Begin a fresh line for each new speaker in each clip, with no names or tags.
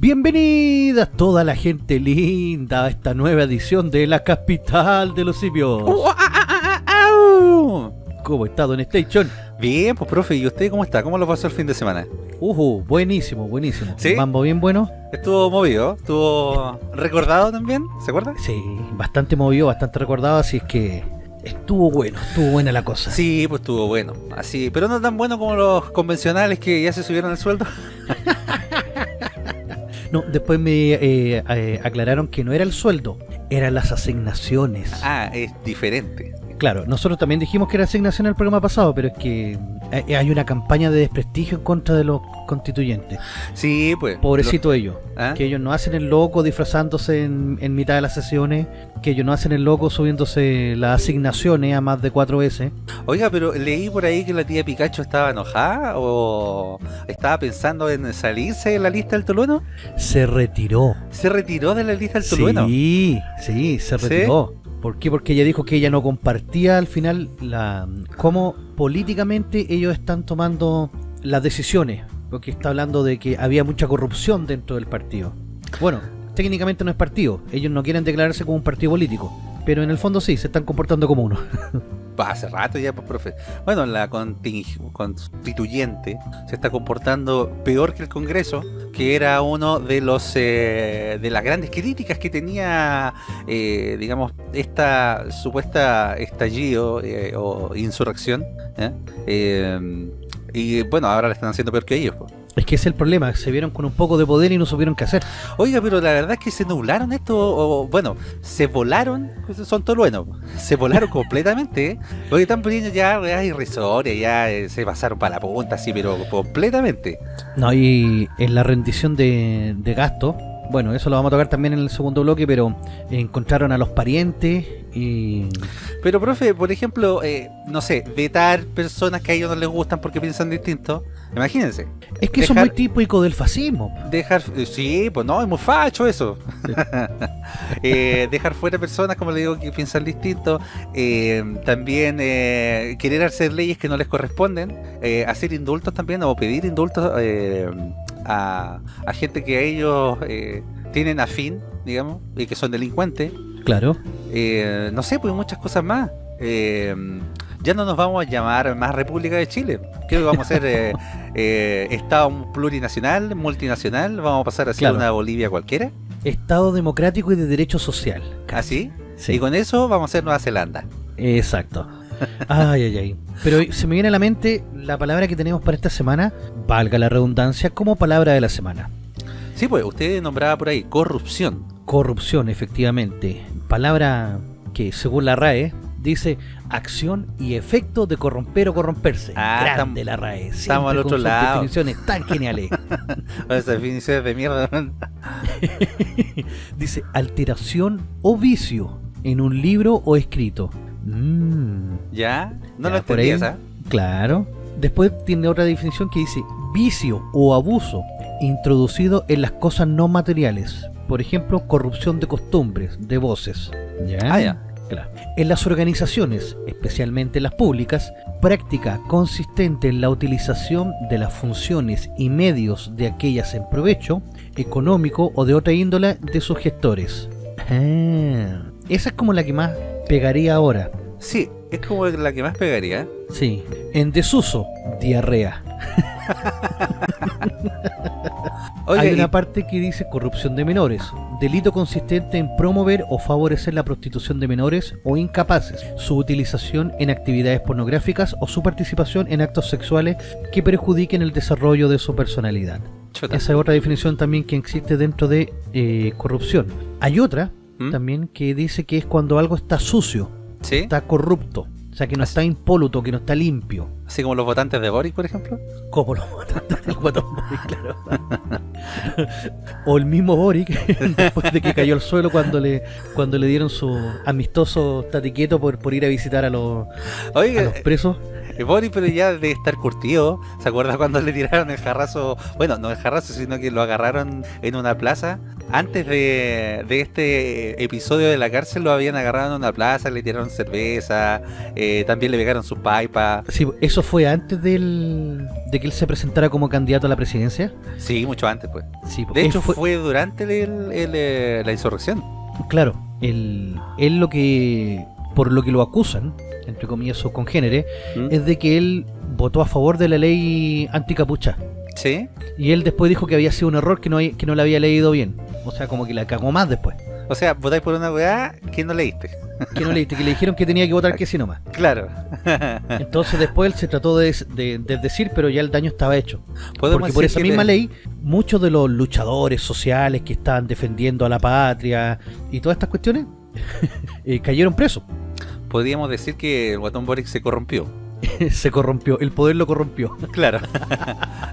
Bienvenidas toda la gente linda a esta nueva edición de la capital de los simios. ¿Cómo está Don Station?
Bien, pues profe, ¿y usted cómo está? ¿Cómo lo pasó el fin de semana?
Uh, buenísimo, buenísimo.
¿Sí?
Mambo bien bueno.
Estuvo movido, estuvo recordado también, ¿se acuerda?
Sí, bastante movido, bastante recordado, así es que estuvo bueno, estuvo buena la cosa.
Sí, pues estuvo bueno, así, pero no tan bueno como los convencionales que ya se subieron el sueldo.
No, después me eh, eh, aclararon que no era el sueldo, eran las asignaciones.
Ah, es diferente.
Claro, nosotros también dijimos que era asignación el programa pasado, pero es que eh, hay una campaña de desprestigio en contra de los constituyentes.
Sí, pues.
Pobrecito ellos.
¿Ah?
Que ellos no hacen el loco disfrazándose en, en mitad de las sesiones, que ellos no hacen el loco subiéndose las asignaciones a más de cuatro veces.
Oiga, pero leí por ahí que la tía Pikachu estaba enojada o estaba pensando en salirse de la lista del Tolueno.
Se retiró.
¿Se retiró de la lista del Tolueno?
Sí, sí, se
¿Sí?
¿Por qué? Porque ella dijo que ella no compartía al final la cómo políticamente ellos están tomando las decisiones. Porque está hablando de que había mucha corrupción dentro del partido. Bueno, técnicamente no es partido. Ellos no quieren declararse como un partido político. Pero en el fondo sí, se están comportando como uno.
Hace rato ya, pues, profe. Bueno, la constituyente se está comportando peor que el Congreso, que era uno de los eh, de las grandes críticas que tenía, eh, digamos, esta supuesta estallido eh, o insurrección. ¿eh? Eh, y bueno, ahora la están haciendo peor que ellos. pues.
Es que ese es el problema. Se vieron con un poco de poder y no supieron qué hacer.
Oiga, pero la verdad es que se nublaron esto, o, bueno, se volaron, pues, son toluenos, se volaron completamente, ¿eh? porque están poniendo ya weas irrisorias, ya eh, se pasaron para la punta, así, pero completamente.
No, y en la rendición de, de gasto, bueno, eso lo vamos a tocar también en el segundo bloque, pero encontraron a los parientes y...
Pero, profe, por ejemplo, eh, no sé, vetar personas que a ellos no les gustan porque piensan distinto, imagínense,
Es que eso es muy típico del fascismo.
dejar, eh, sí, pues no, es muy facho eso. Eh, dejar fuera personas, como le digo, que piensan distinto. eh, también eh, querer hacer leyes que no les corresponden. eh, hacer indultos también o pedir indultos eh, a, a gente que a ellos eh, tienen afín, digamos, y que son delincuentes.
Claro.
Eh, no sé, pues muchas cosas más. Eh, ya no nos vamos a llamar más República de Chile. Creo que vamos a ser eh, Estado plurinacional, multinacional. Vamos a pasar a ser
Claro.
una Bolivia cualquiera.
Estado democrático y de derecho social.
¿Así?
Sí.
Y con eso vamos a ser Nueva Zelanda.
Exacto. Ay, ay, ay. Pero se me viene a la mente la palabra que tenemos para esta semana, valga la redundancia, como palabra de la semana.
Sí, pues usted nombraba por ahí corrupción.
Corrupción, efectivamente. Palabra que, según la RAE, dice acción y efecto de corromper o corromperse.
Ah,
Grande la RAE.
estamos
siempre
al
con
otro
sus
lado.
definiciones tan geniales.
Esas definiciones de mierda.
dice alteración o vicio en un libro o escrito. Mm,
¿Ya? No
Ya,
lo
por
entendí
ahí.
esa.
Claro. Después tiene otra definición que dice vicio o abuso introducido en las cosas no materiales. Por ejemplo, corrupción de costumbres, de voces. ¿Ya?
Ah, ya.
Claro. En las organizaciones, especialmente las públicas, práctica consistente en la utilización de las funciones y medios de aquellas en provecho, económico o de otra índole de sus gestores. Ah, esa es como la que más pegaría ahora.
Sí, es como la que más pegaría.
Sí. En desuso, diarrea. Hay
y-
una parte que dice corrupción de menores, delito consistente en promover o favorecer la prostitución de menores o incapaces, su utilización en actividades pornográficas o su participación en actos sexuales que perjudiquen el desarrollo de su personalidad. Esa es otra definición también que existe dentro de eh, corrupción. Hay otra
¿Mm?
también que dice que es cuando algo está sucio,
¿Sí?
está corrupto, o sea que no está impoluto, que no está limpio.
Así como los votantes de Boric, por ejemplo.
Como los votantes del Guatón Boric, claro. o el mismo Boric, después de que cayó al suelo cuando le cuando le dieron su amistoso tate quieto por, por ir a visitar a los, a los presos.
Boris, pero ya debe estar curtido. ¿Se acuerda cuando le tiraron el jarrazo? Bueno, no el jarrazo, sino que lo agarraron en una plaza. Antes de, este episodio de la cárcel lo habían agarrado en una plaza, le tiraron cerveza, eh, también le pegaron su pipa.
Sí, ¿eso fue antes del, de que él se presentara como candidato a la presidencia?
Sí, mucho antes, pues. Sí, de hecho, fue... durante eh, la insurrección.
Claro, él, él lo que por lo que lo acusan, entre comillas, sus congéneres, ¿Mm? es de que él votó a favor de la ley anticapucha.
¿Sí?
Y él después dijo que había sido un error que no, que no la había leído bien. O sea, como que la cagó más después.
O sea, votáis por una weá que no leíste.
Que no leíste, que le dijeron que tenía que votar que sí nomás.
Claro.
Entonces después él se trató de, decir, pero ya el daño estaba hecho. Porque por esa misma ley, muchos de los luchadores sociales que estaban defendiendo a la patria y todas estas cuestiones, eh, cayeron presos
podríamos decir que el guatón Boric se corrompió.
se corrompió, el poder lo corrompió.
Claro.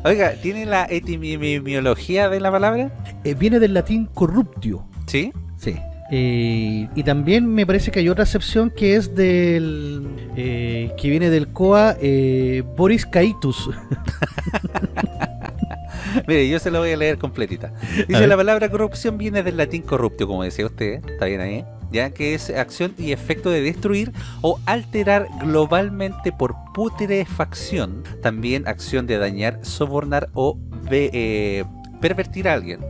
Oiga, ¿tiene la etimología de la palabra?
Eh, viene del latín corruptio.
¿Sí?
Sí. Eh, y también me parece que hay otra acepción que es del eh, que viene del coa Boris Caitus
Mire, yo se lo voy a leer completita. Dice, la palabra corrupción viene del latín corruptio, como decía usted, está bien ahí, ya que es acción y efecto de destruir o alterar globalmente por putrefacción, también acción de dañar, sobornar o eh, pervertir a alguien.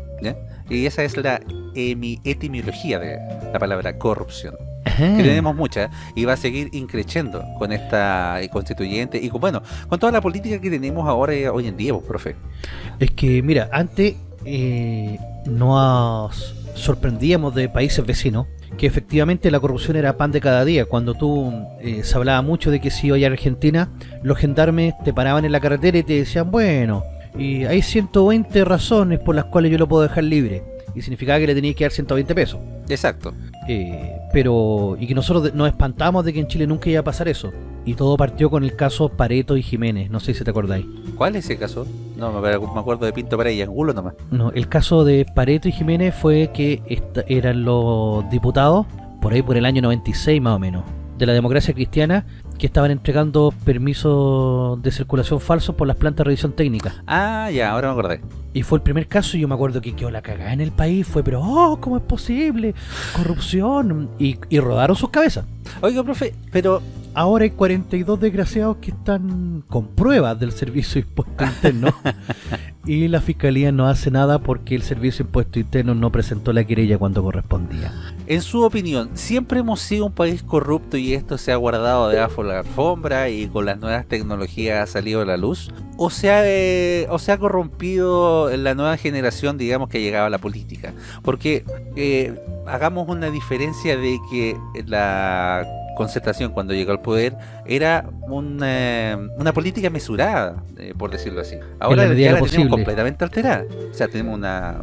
Y esa es la etimología de la palabra corrupción que tenemos muchas y va a seguir increciendo con esta eh, constituyente y con, bueno, con toda la política que tenemos ahora eh, hoy en día, pues, profe.
Es que, mira, antes eh, nos sorprendíamos de países vecinos que efectivamente la corrupción era pan de cada día. Cuando tú se hablaba mucho de que si iba a Argentina, los gendarmes te paraban en la carretera y te decían, bueno, y hay 120 razones por las cuales yo lo puedo dejar libre. Y significaba que le tenías que dar 120 pesos.
Exacto.
Eh, pero y que nosotros nos espantamos de que en Chile nunca iba a pasar eso. Y todo partió con el caso Pareto y Jiménez, no sé si te acordáis.
¿Cuál es ese caso? No, me acuerdo de Pinto Paredes y Angulo nomás.
No, el caso de Pareto y Jiménez fue que eran los diputados, por ahí por el año 96 más o menos, de la democracia cristiana, que estaban entregando permisos de circulación falsos por las plantas de revisión técnica.
Ah, ya, ahora me acordé.
Y fue el primer caso y yo me acuerdo que quedó la cagada en el país. Fue, pero, oh, ¿cómo es posible? Corrupción. Y, y rodaron sus cabezas.
Oiga, profe, pero
ahora hay 42 desgraciados que están con pruebas del servicio de impuesto interno y la fiscalía no hace nada porque el servicio de impuesto interno no presentó la querella cuando correspondía.
En su opinión, ¿siempre hemos sido un país corrupto y esto se ha guardado debajo de la alfombra y con las nuevas tecnologías ha salido a la luz? ¿O se ha, eh, o se ha corrompido la nueva generación, digamos, que ha llegado a la política? Porque eh, hagamos una diferencia de que la concertación cuando llegó al poder era una, una política mesurada, eh, por decirlo así. Ahora ya la tenemos completamente alterada. O sea, tenemos una,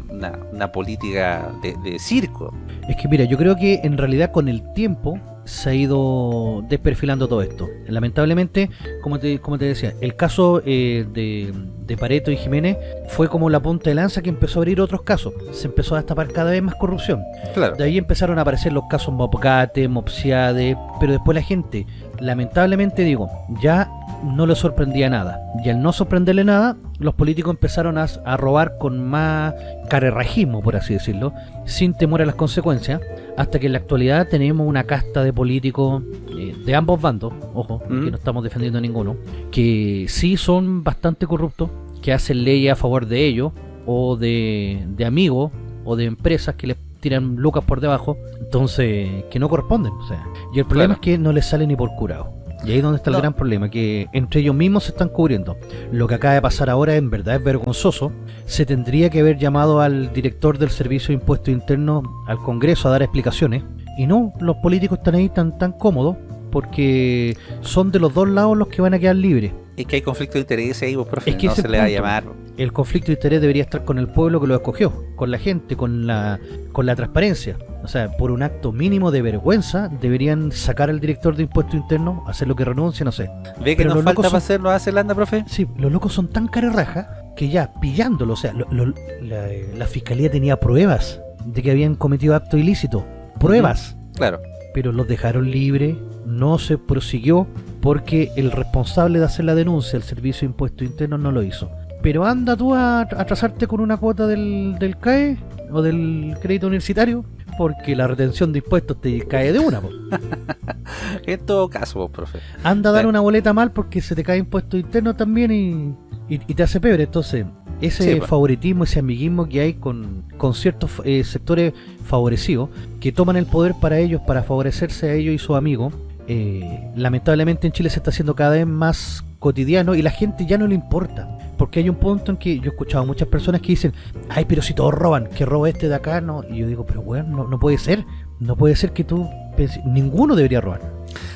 una, política de, de circo.
Es que mira, yo creo que en realidad con el tiempo se ha ido desperfilando todo esto. Lamentablemente, como te, como te decía, el caso eh, de, de, Pareto y Jiménez fue como la punta de lanza que empezó a abrir otros casos. Se empezó a destapar cada vez más corrupción.
Claro.
De ahí empezaron a aparecer los casos Mopcate, Mopsiade, pero después la gente, lamentablemente digo, ya no le sorprendía nada. Y al no sorprenderle nada, los políticos empezaron a, a robar con más carerrajismo, por así decirlo, sin temor a las consecuencias hasta que en la actualidad tenemos una casta de políticos eh, de ambos bandos, ojo, que no estamos defendiendo a ninguno, que sí son bastante corruptos, que hacen leyes a favor de ellos, o de, de amigos, o de empresas que les tiran lucas por debajo, entonces que no corresponden. O sea, y el problema es que no les sale ni por curado. Y ahí es donde está el gran problema, que entre ellos mismos se están cubriendo. Lo que acaba de pasar ahora en verdad es vergonzoso. Se tendría que haber llamado al director del Servicio de Impuestos Internos al Congreso a dar explicaciones. Y no, los políticos están ahí tan, tan cómodos porque son de los dos lados los que van a quedar libres.
Es que hay conflicto de interés ahí, vos, profe, es que no se le va a llamar.
El conflicto de interés debería estar con el pueblo que lo escogió, con la gente, con la, con la transparencia. O sea, por un acto mínimo de vergüenza, deberían sacar al director de impuesto interno, hacer lo que renuncie, no sé.
¿Ve que nos falta para hacer Nueva Zelanda, profe?
Sí, los locos son tan carerraja que ya pillándolo, o sea, la, fiscalía tenía pruebas de que habían cometido acto ilícito. Pruebas.
Claro.
Pero los dejaron libres, no se prosiguió porque el responsable de hacer la denuncia, el Servicio de Impuestos Internos, no lo hizo. Pero anda tú a atrasarte con una cuota del, del CAE o del crédito universitario, porque la retención de impuestos te cae de una. po.
En todo caso, pues, profe.
Anda a dar una boleta mal porque se te cae impuesto interno también y, y- y te hace pebre. Entonces, ese
Sí,
favoritismo, ese amiguismo que hay con, con ciertos eh, sectores favorecidos que toman el poder para ellos, para favorecerse a ellos y sus amigos, eh, lamentablemente en Chile se está haciendo cada vez más cotidiano y la gente ya no le importa. Porque hay un punto en que yo he escuchado a muchas personas que dicen, ay, pero si todos roban, que roba este de acá, no. Y yo digo, pero bueno, no, no puede ser. No puede ser que tú penses- ninguno debería robar.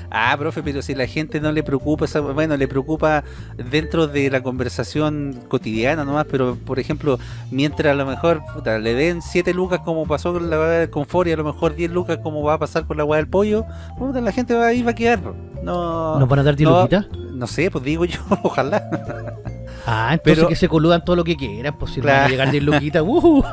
Ah, profe, pero si la gente no le preocupa, bueno, le preocupa dentro de la conversación cotidiana nomás, pero por ejemplo, mientras a lo mejor puta, le den 7 lucas como pasó con la del confort y a lo mejor 10 lucas como va a pasar con la weá del pollo, puta, la gente va, ahí va a quedar. No,
¿Nos van a dar 10
no,
luquitas?
no sé, pues digo yo, ojalá.
Ah, entonces
Pero-
que se coludan todo lo que quieran, pues si no van a
Claro.
llegar 10 luquitas, ¡uh!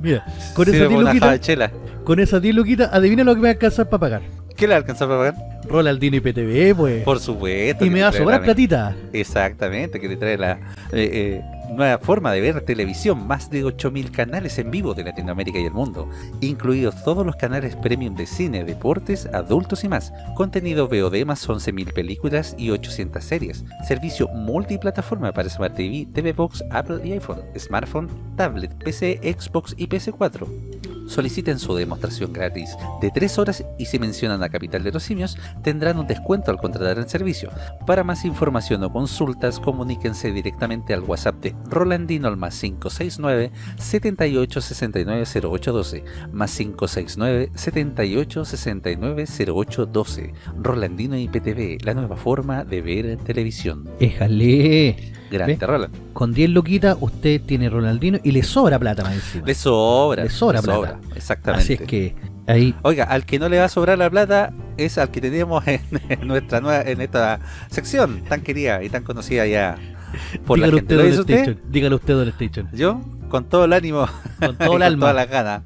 Mira, con
Sirve
esas 10
por una java
luquitas, con esas 10 luquitas, adivina lo que me va a alcanzar para pagar.
¿Qué le alcanza para pagar?
Ronaldinho y PTV, pues.
Por supuesto.
y me va a sobrar
la-
platita.
Exactamente, que le trae la eh, eh, nueva forma de ver televisión, más de 8.000 canales en vivo de Latinoamérica y el mundo, incluidos todos los canales premium de cine, deportes, adultos y más, contenido VOD más 11.000 películas y 800 series, servicio multiplataforma para Smart TV, TV Box, Apple y iPhone, smartphone, tablet, PC, Xbox y PC4. Soliciten su demostración gratis de 3 horas y si mencionan a Capital de los Simios tendrán un descuento al contratar el servicio. Para más información o consultas, comuníquense directamente al WhatsApp de Rolandino al más 569 78 69 0812 más 569 78 69 0812 Rolandino IPTV, la nueva forma de ver televisión.
Éjale.
Grande. Roland.
Con 10 luquitas, usted tiene Ronaldinho y le sobra plata más encima.
Le sobra,
Le sobra plata.
exactamente.
Así es que ahí
Oiga, al que no le va a sobrar la plata es al que tenemos en, en nuestra nueva, en esta sección tan querida y tan conocida ya por la
dígalo
gente.
usted,
¿Lo usted?
Station. Dígalo usted, Don Station.
Yo, con todo el ánimo
Con todo el
con
alma.
todas las ganas.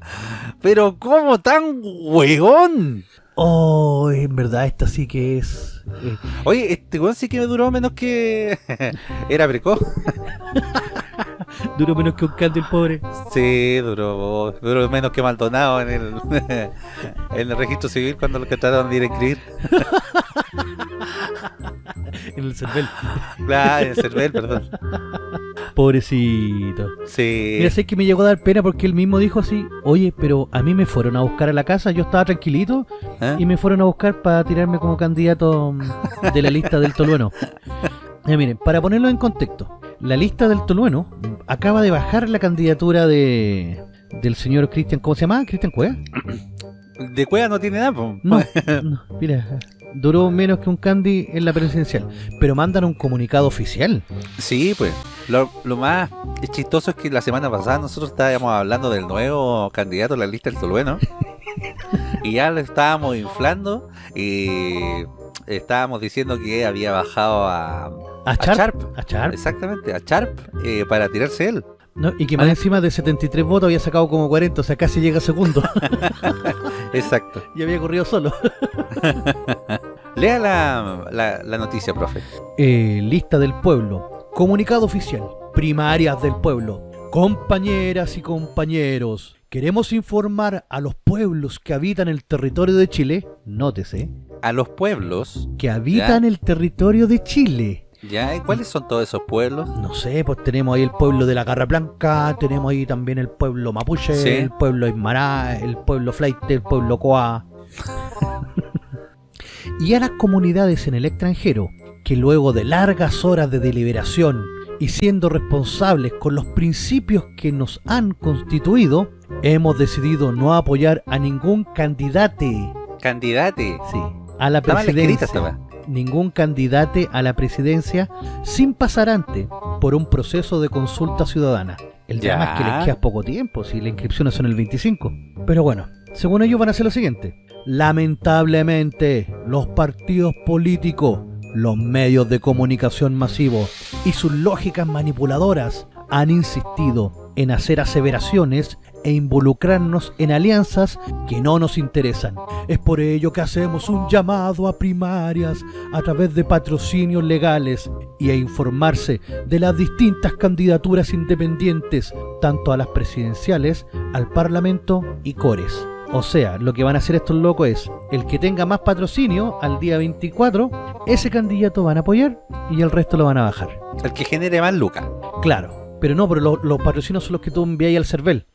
Pero ¿cómo tan huegón?
Oh, en verdad, esta sí que es. eh,
Oye, este weón sí que me duró menos que... Era precoz.
duró menos que un canto el pobre.
Sí, duró, duró menos que Maldonado en el, en el registro civil cuando lo que trataron de ir a inscribir.
En el cervel.
Claro, en Cervel, perdón.
Pobrecito.
Sí.
Mira, sé que me llegó a dar pena porque él mismo dijo así, oye, pero a mí me fueron a buscar a la casa, yo estaba tranquilito
¿Eh?
y me fueron a buscar para tirarme como candidato de la lista del Tolueno. Ya miren, para ponerlo en contexto, la lista del Tolueno acaba de bajar la candidatura de del señor Cristian, ¿cómo se llama? ¿Cristian Cueva?
De cueva no tiene nada, po.
No, no, mira, duró menos que un candy en la presidencial, pero mandan un comunicado oficial.
Sí, pues. Lo, lo más chistoso es que la semana pasada nosotros estábamos hablando del nuevo candidato a la lista del Tolueno. y ya lo estábamos inflando y estábamos diciendo que había bajado a,
A. Charp. A.
Exactamente, a Charp eh, para tirarse él.
¿No? Y que más
Ah.
encima de 73 votos había sacado como 40, o sea, casi llega segundo.
Exacto.
y había corrido solo.
Lea la, la, la noticia, profe.
Eh, lista del pueblo. Comunicado oficial. Primarias del pueblo. Compañeras y compañeros. Queremos informar a los pueblos que habitan el territorio de Chile. Nótese.
A los pueblos,
Que habitan el territorio de Chile.
¿Ya? ¿Y ¿Cuáles son todos esos pueblos?
No sé, pues tenemos ahí el pueblo de la Garra Blanca, tenemos ahí también el pueblo Mapuche,
Sí.
el pueblo Aymara, el pueblo Flight, el pueblo Coa. y a las comunidades en el extranjero, que luego de largas horas de deliberación y siendo responsables con los principios que nos han constituido, hemos decidido no apoyar a ningún candidate,
Candidate.
sí, a la
Está mal escrita
presidencia
esta weá.
Ningún candidate a la presidencia sin pasar antes por un proceso de consulta ciudadana. El
Ya.
drama es que les queda poco tiempo, si las inscripciones son el 25. Pero bueno, según ellos van a hacer lo siguiente. Lamentablemente, los partidos políticos, los medios de comunicación masivos y sus lógicas manipuladoras han insistido en hacer aseveraciones e involucrarnos en alianzas que no nos interesan. Es por ello que hacemos un llamado a primarias a través de patrocinios legales y a informarse de las distintas candidaturas independientes, tanto a las presidenciales, al Parlamento y Cores. O sea, lo que van a hacer estos locos es, el que tenga más patrocinio al día 24, ese candidato van a apoyar y el resto lo van a bajar.
El que genere más lucas.
Claro, pero no, pero lo- los patrocinios son los que tú envías al CERVEL.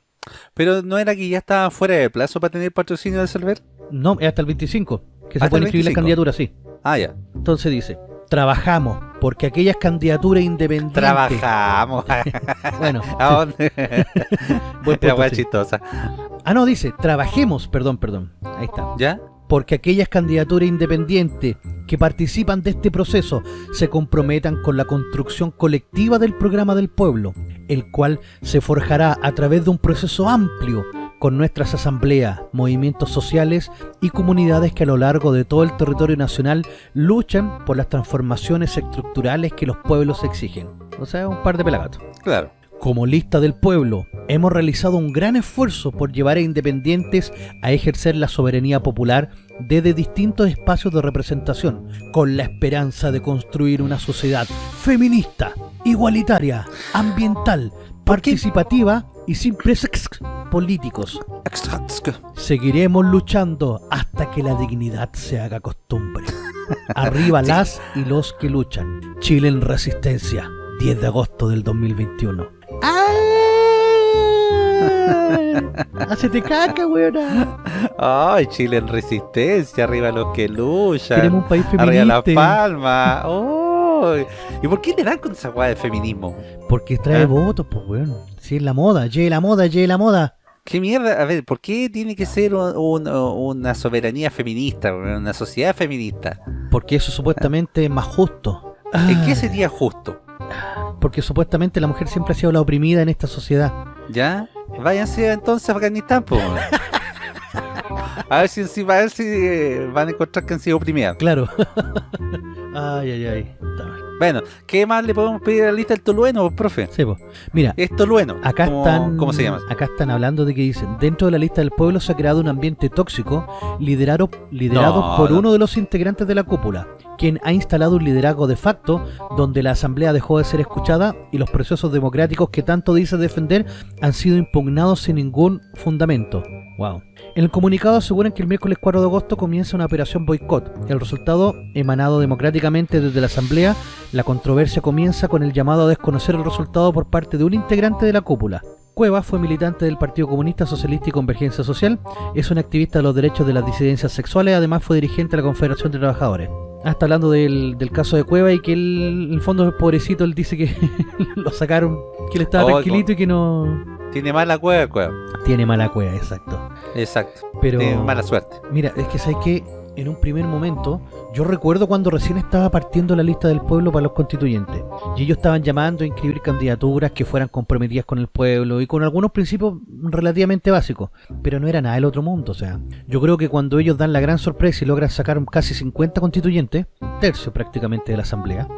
Pero no era que ya estaba fuera de plazo para tener patrocinio del server.
No, es hasta el 25, que se pueden
el
inscribir las
25.
candidaturas, sí.
Ah, ya.
Entonces dice, trabajamos porque aquellas candidaturas independientes...
Trabajamos.
Bueno,
¿A dónde? La
punto, sí.
chistosa.
Ah, no, dice, trabajemos, perdón, perdón. Ahí está.
¿Ya?
Porque aquellas candidaturas independientes que participan de este proceso se comprometan con la construcción colectiva del programa del pueblo, el cual se forjará a través de un proceso amplio con nuestras asambleas, movimientos sociales y comunidades que a lo largo de todo el territorio nacional luchan por las transformaciones estructurales que los pueblos exigen. O sea, un par de pelagatos.
Claro.
Como lista del pueblo, hemos realizado un gran esfuerzo por llevar a independientes a ejercer la soberanía popular desde distintos espacios de representación, con la esperanza de construir una sociedad feminista, igualitaria, ambiental, participativa y sin presos políticos. Seguiremos luchando hasta que la dignidad se haga costumbre. Arriba las y los que luchan. Chile en resistencia, 10 de agosto del 2021. ¡Ah! ¡Hacete caca, weona!
Ay, Chile en resistencia, arriba los que luchan.
Queremos un país
Arriba la
feminista.
palma. Ay. ¿Y por qué le dan con esa weá de feminismo?
Porque trae
¿Ah?
votos, pues, weón. Si es la moda, lleve la moda, lleve la moda.
¿Qué mierda? A ver, ¿por qué tiene que ser un- un- una soberanía feminista, una sociedad feminista?
Porque eso supuestamente es más justo.
¿En qué
Ah,
sería justo?
Porque supuestamente la mujer siempre ha sido la oprimida en esta sociedad.
¿Ya? Váyanse entonces a Afganistán, po. A ver si encima a ver si eh, van a encontrar que han sido oprimidas.
Claro. ay, ay, ay.
Bueno, ¿qué más le podemos pedir a la lista del tolueno, profe?
Sí, po. Mira,
Es tolueno.
Acá
¿Cómo,
están,
¿Cómo se llama?
Acá están hablando de que dicen, dentro de la lista del pueblo se ha creado un ambiente tóxico liderado, liderado
No,
por
no.
uno de los integrantes de la cúpula, quien ha instalado un liderazgo de facto donde la asamblea dejó de ser escuchada y los procesos democráticos que tanto dice defender han sido impugnados sin ningún fundamento. Wow. En el comunicado aseguran que el miércoles 4 de agosto comienza una operación boicot. El resultado, emanado democráticamente desde la asamblea, la controversia comienza con el llamado a desconocer el resultado por parte de un integrante de la cúpula. Cuevas fue militante del Partido Comunista Socialista y Convergencia Social, es un activista de los derechos de las disidencias sexuales, además fue dirigente de la Confederación de Trabajadores. Ah, está hablando del, del caso de Cueva y que él, en el fondo, pobrecito, él dice que lo sacaron, que él estaba
Oh,
tranquilito y que no...
Tiene mala cueva, cueva.
Tiene mala cueva, exacto.
Exacto.
Pero...
Tiene mala suerte.
Mira, es que sabes que en un primer momento, yo recuerdo cuando recién estaba partiendo la lista del pueblo para los constituyentes. Y ellos estaban llamando a inscribir candidaturas que fueran comprometidas con el pueblo y con algunos principios relativamente básicos. Pero no era nada del otro mundo. O sea, yo creo que cuando ellos dan la gran sorpresa y logran sacar casi 50 constituyentes, tercio prácticamente de la asamblea,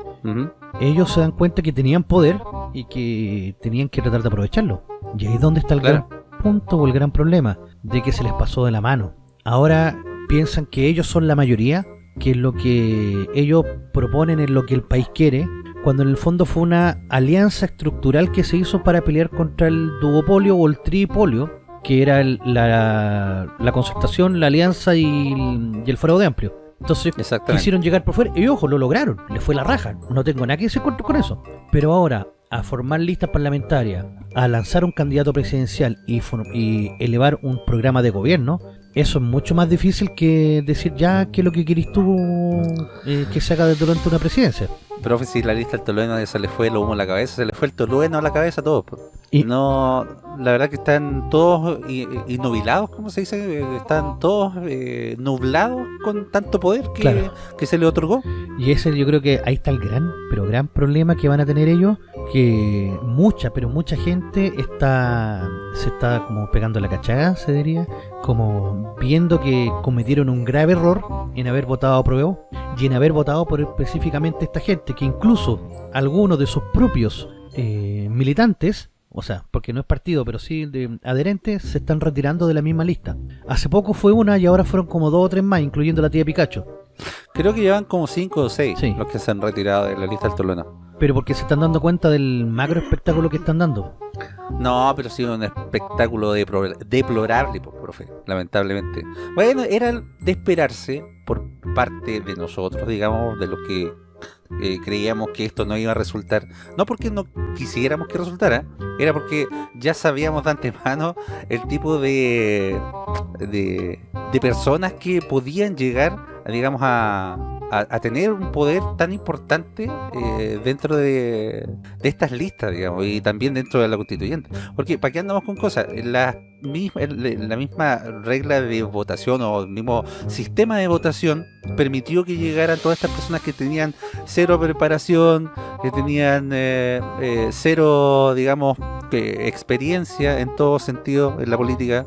ellos se dan cuenta que tenían poder y que tenían que tratar de aprovecharlo. Y ahí es donde está el
Claro.
gran punto o el gran problema, de que se les pasó de la mano. Ahora piensan que ellos son la mayoría, que lo que ellos proponen es lo que el país quiere, cuando en el fondo fue una alianza estructural que se hizo para pelear contra el duopolio o el tripolio, que era el- la, la concertación, la alianza y el, y el fraude amplio. Entonces quisieron llegar por fuera y ojo, lo lograron, les fue la raja, no tengo nada que decir con, con eso. Pero ahora, a formar listas parlamentarias, a lanzar un candidato presidencial y, y elevar un programa de gobierno, eso es mucho más difícil que decir ya que lo que querís tú eh, que se haga de- durante una presidencia.
Profe, si la lista del tolueno se le fue el humo a la cabeza, se le fue el tolueno a la cabeza a todos.
Y-
No, la verdad que están todos i- i- innubilados, ¿cómo se dice? Eh, Están todos eh, nublados con tanto poder que,
Claro.
que se le otorgó.
Y ese yo creo que ahí está el gran, pero gran problema que van a tener ellos, que mucha, pero mucha gente está se está como pegando la cachada, se diría, como viendo que cometieron un grave error en haber votado a y en haber votado por específicamente esta gente, que incluso algunos de sus propios eh, militantes o sea, porque no es partido, pero sí de adherentes, se están retirando de la misma lista. Hace poco fue una y ahora fueron como dos o tres más, incluyendo la tía Pikachu.
Creo que llevan como 5 o 6
Sí.
los que se han retirado de la lista del Tolona.
Pero porque se están dando cuenta del macro espectáculo que están dando.
No, pero sí un espectáculo deplorable, profe, lamentablemente. Bueno, era de esperarse por parte de nosotros, digamos, de los que eh, creíamos que esto no iba a resultar. No porque no quisiéramos que resultara, era porque ya sabíamos de antemano el tipo de, de, de personas que podían llegar, digamos, a, a- tener un poder tan importante eh, dentro de, estas listas, digamos, y también dentro de la constituyente. Porque, ¿para qué andamos con cosas? La misma, la misma regla de votación o el mismo sistema de votación permitió que llegaran todas estas personas que tenían cero preparación, que tenían eh, eh, cero, digamos, que experiencia en todo sentido en la política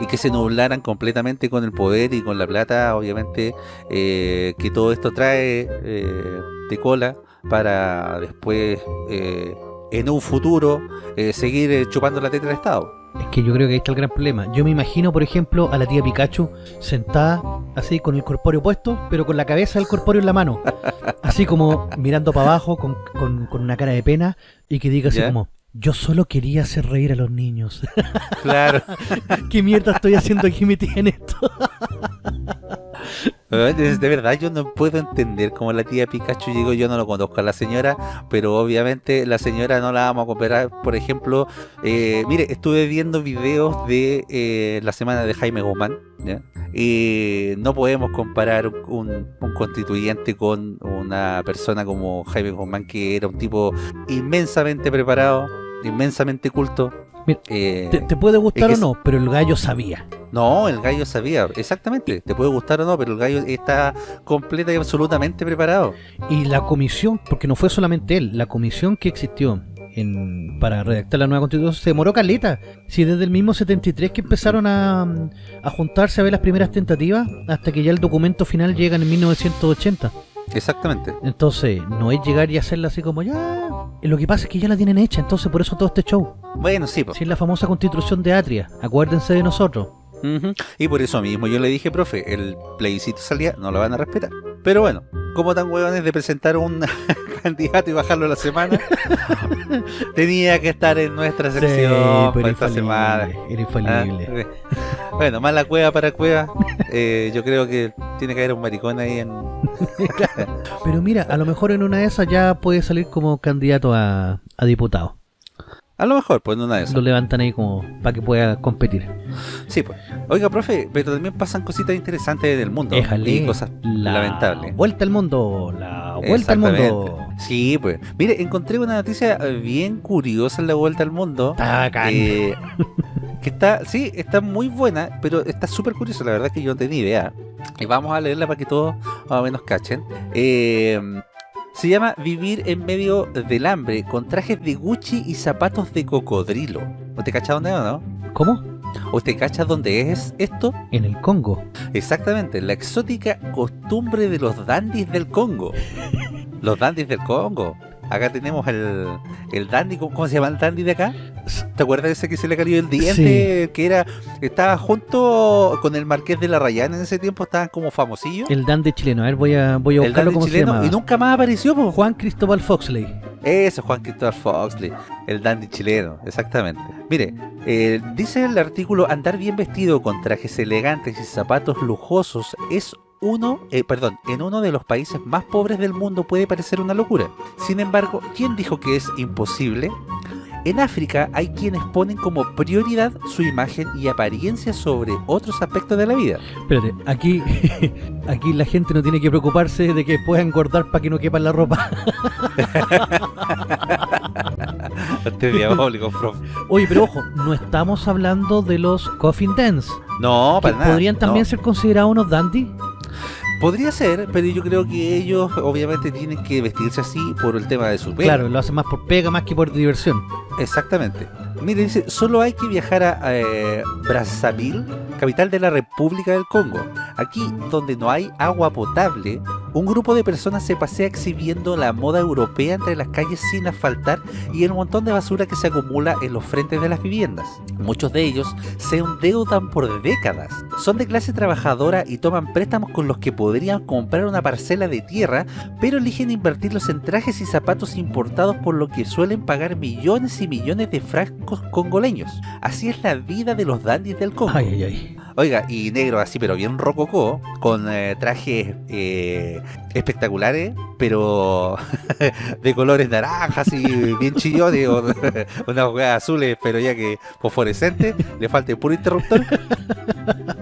y que se nublaran completamente con el poder y con la plata, obviamente, eh, que todo esto trae eh, de cola para después, eh, en un futuro, eh, seguir eh, chupando la teta del Estado.
Es que yo creo que ahí está el gran problema. Yo me imagino, por ejemplo, a la tía Pikachu sentada así con el corpóreo puesto, pero con la cabeza del corpóreo en la mano. Así como mirando para abajo con, con- con una cara de pena y que diga así como, yo solo quería hacer reír a los niños.
Claro.
¿Qué mierda estoy haciendo aquí metida en esto?
Es De verdad, yo no puedo entender cómo la tía Pikachu llegó. Yo no lo conozco a la señora, pero obviamente la señora no la vamos a comparar. Por ejemplo, eh, mire, estuve viendo videos de eh, la semana de Jaime Guzmán. ¿ya? Y no podemos comparar un, un constituyente con una persona como Jaime Guzmán, que era un tipo inmensamente preparado, inmensamente culto.
Mira,
Eh,
Te, te puede gustar
es que
o no, pero el gallo sabía.
no, el gallo sabía, exactamente. Te puede gustar o no, pero el gallo está completa y absolutamente preparado.
Y la comisión, porque no fue solamente él, la comisión que existió en, para redactar la nueva constitución se demoró caleta. Si desde el mismo 73 que empezaron a, a juntarse a ver las primeras tentativas, hasta que ya el documento final llega en 1980.
Exactamente.
Entonces, no es llegar y hacerla así como ya. Lo que pasa es que ya la tienen hecha, entonces por eso todo este show.
Bueno, sí.
Si es la famosa constitución de Atria, acuérdense de nosotros.
Y por eso mismo yo le dije, profe, el plebiscito salía, no lo van a respetar. Pero bueno, como tan huevones de presentar un candidato y bajarlo a la semana, tenía que estar en nuestra sección para esta semana.
Era infalible.
Ah, Bueno, más la cueva para cueva. eh, yo creo que tiene que haber un maricón ahí en.
Pero mira, a lo mejor en una de esas ya puede salir como candidato a, a diputado.
A lo mejor, pues en una de esas.
Lo levantan ahí como para que pueda competir.
Sí, pues. Oiga, profe, pero también pasan cositas interesantes en el mundo.
Éjale,
Y cosas
la
lamentables.
Vuelta al mundo, la vuelta al mundo.
Sí, pues. Mire, encontré una noticia eh, bien curiosa en la vuelta al mundo.
Está
eh, que está, sí, está muy buena, pero está súper curiosa. La verdad es que yo no tenía idea. Y vamos a leerla para que todos más o menos cachen. Eh, se llama Vivir en medio del hambre con trajes de Gucci y zapatos de cocodrilo. ¿Usted cacha dónde es o no?
¿Cómo?
¿Usted cacha dónde es esto?
En el Congo.
Exactamente, la exótica costumbre de los dandis del Congo. Los dandis del Congo. Acá tenemos el, el dandy, ¿cómo, se llama el dandy de acá? ¿Te acuerdas de ese que se le cayó el diente? Que era estaba junto con el Marqués de la Rayana en ese tiempo, estaban como famosillos.
El dandy chileno. A ver, voy a, voy a
El
buscarlo se
chileno
llama.
y nunca más apareció, po.
Juan Cristóbal Foxley.
Eso, Juan Cristóbal Foxley, el dandy chileno, exactamente. Mire, eh, dice el artículo, andar bien vestido con trajes elegantes y zapatos lujosos es uno, eh, perdón, en uno de los países más pobres del mundo puede parecer una locura. Sin embargo, ¿quién dijo que es imposible? En África hay quienes ponen como prioridad su imagen y apariencia sobre otros aspectos de la vida.
Espérate, aquí, aquí la gente no tiene que preocuparse de que pueda engordar para que no quepa en la ropa.
Este es diabólico, profe.
Oye, pero ojo, no estamos hablando de los coffin dance.
No,
que
para nada.
podrían también
no.
ser considerados unos dandy.
Podría ser, pero yo creo que ellos obviamente tienen que vestirse así por el tema de su pelo.
Claro, lo hacen más por pega más que por diversión.
Exactamente. Mire, dice, solo hay que viajar a eh, Brazzaville, capital de la República del Congo. Aquí, donde no hay agua potable, Un grupo de personas se pasea exhibiendo la moda europea entre las calles sin asfaltar y el montón de basura que se acumula en los frentes de las viviendas. Muchos de ellos se endeudan por décadas. Son de clase trabajadora y toman préstamos con los que podrían comprar una parcela de tierra, pero eligen invertirlos en trajes y zapatos importados por lo que suelen pagar millones y millones de frascos congoleños. Así es la vida de los dandies del Congo.
Ay, ay, ay.
Oiga, y negro así, pero bien rococó, con eh, trajes eh, espectaculares, pero de colores naranjas y bien chillones, o unas jugadas azules, pero ya que fosforescentes, le falta el puro interruptor.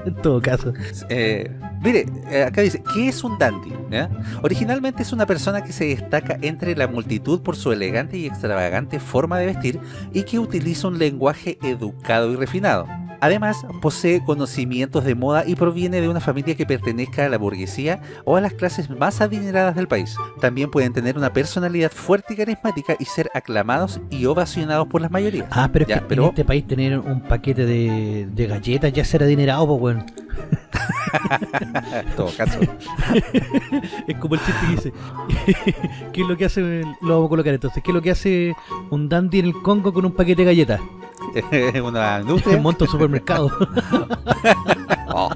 En todo caso.
Eh, mire, eh, acá dice, ¿qué es un dandy? ¿Ya? Originalmente es una persona que se destaca entre la multitud por su elegante y extravagante forma de vestir y que utiliza un lenguaje educado y refinado. Además, posee conocimientos de moda y proviene de una familia que pertenezca a la burguesía o a las clases más adineradas del país. También pueden tener una personalidad fuerte y carismática y ser aclamados y ovacionados por las mayorías.
Ah, pero es
Ya,
que
pero-
en este país tener un paquete de, de galletas ya ser adinerado, pues
en todo caso,
Es como el chiste que dice. ¿Qué es lo que hace? Lo vamos a colocar entonces. ¿Qué es lo que hace un dandy en el Congo con un paquete de galletas?
una industria.
Un supermercado.
Oh.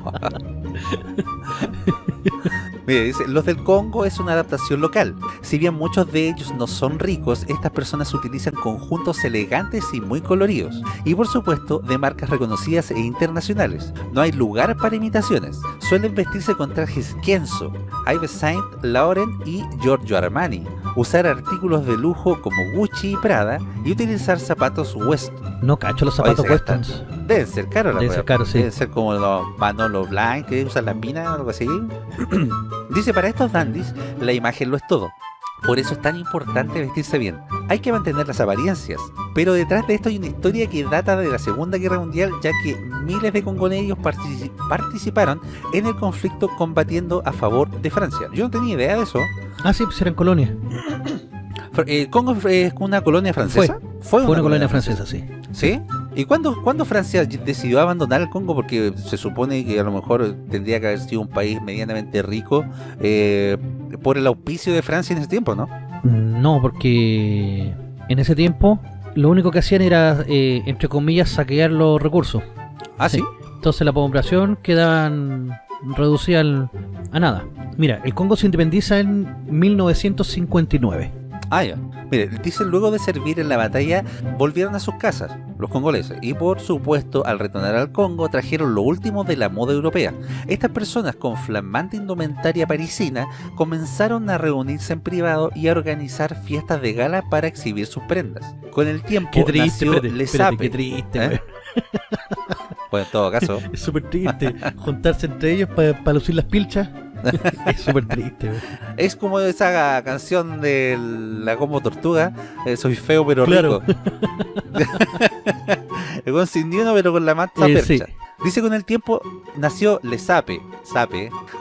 Mire, dice, los del Congo es una adaptación local. Si bien muchos de ellos no son ricos, estas personas utilizan conjuntos elegantes y muy coloridos. Y por supuesto, de marcas reconocidas e internacionales. No hay lugar para imitaciones. Suelen vestirse con trajes Kenzo, Yves Saint Laurent y Giorgio Armani. Usar artículos de lujo como Gucci y Prada y utilizar zapatos Weston.
No cacho los zapatos westerns.
Deben ser caros la
Deben ser caros, sí.
Deben ser como los Manolo Blind que usan las minas o algo así. Dice, para estos dandies, la imagen lo es todo. Por eso es tan importante vestirse bien. Hay que mantener las apariencias. Pero detrás de esto hay una historia que data de la Segunda Guerra Mundial, ya que miles de congoleños partici- participaron en el conflicto combatiendo a favor de Francia. Yo no tenía idea de eso.
Ah, sí, pues eran colonias.
Eh, ¿Congo es una colonia francesa? Fue,
Fue una colonia francesa, sí.
¿Sí? ¿Y cuándo, cuándo Francia decidió abandonar el Congo? Porque se supone que a lo mejor tendría que haber sido un país medianamente rico eh, por el auspicio de Francia en ese tiempo, ¿no?
No, porque en ese tiempo lo único que hacían era, eh, entre comillas, saquear los recursos.
Ah, sí.
Entonces la población quedaban reducida a nada. Mira, el Congo se independiza en 1959.
Ah, ya. Mire, dice luego de servir en la batalla, volvieron a sus casas, los congoleses, y por supuesto, al retornar al Congo, trajeron lo último de la moda europea. Estas personas con flamante indumentaria parisina comenzaron a reunirse en privado y a organizar fiestas de gala para exhibir sus prendas. Con el tiempo
Qué triste,
nació
espérate,
Le
espérate, qué triste,
¿Eh? Bueno, en todo caso,
Es súper triste. Juntarse entre ellos para lucir las pilchas. es súper triste,
es como esa canción de la como tortuga, eh, soy feo pero
Claro.
rico. Ni uno pero con la mata
Eh,
percha.
sí.
Dice con el tiempo nació Le Sape,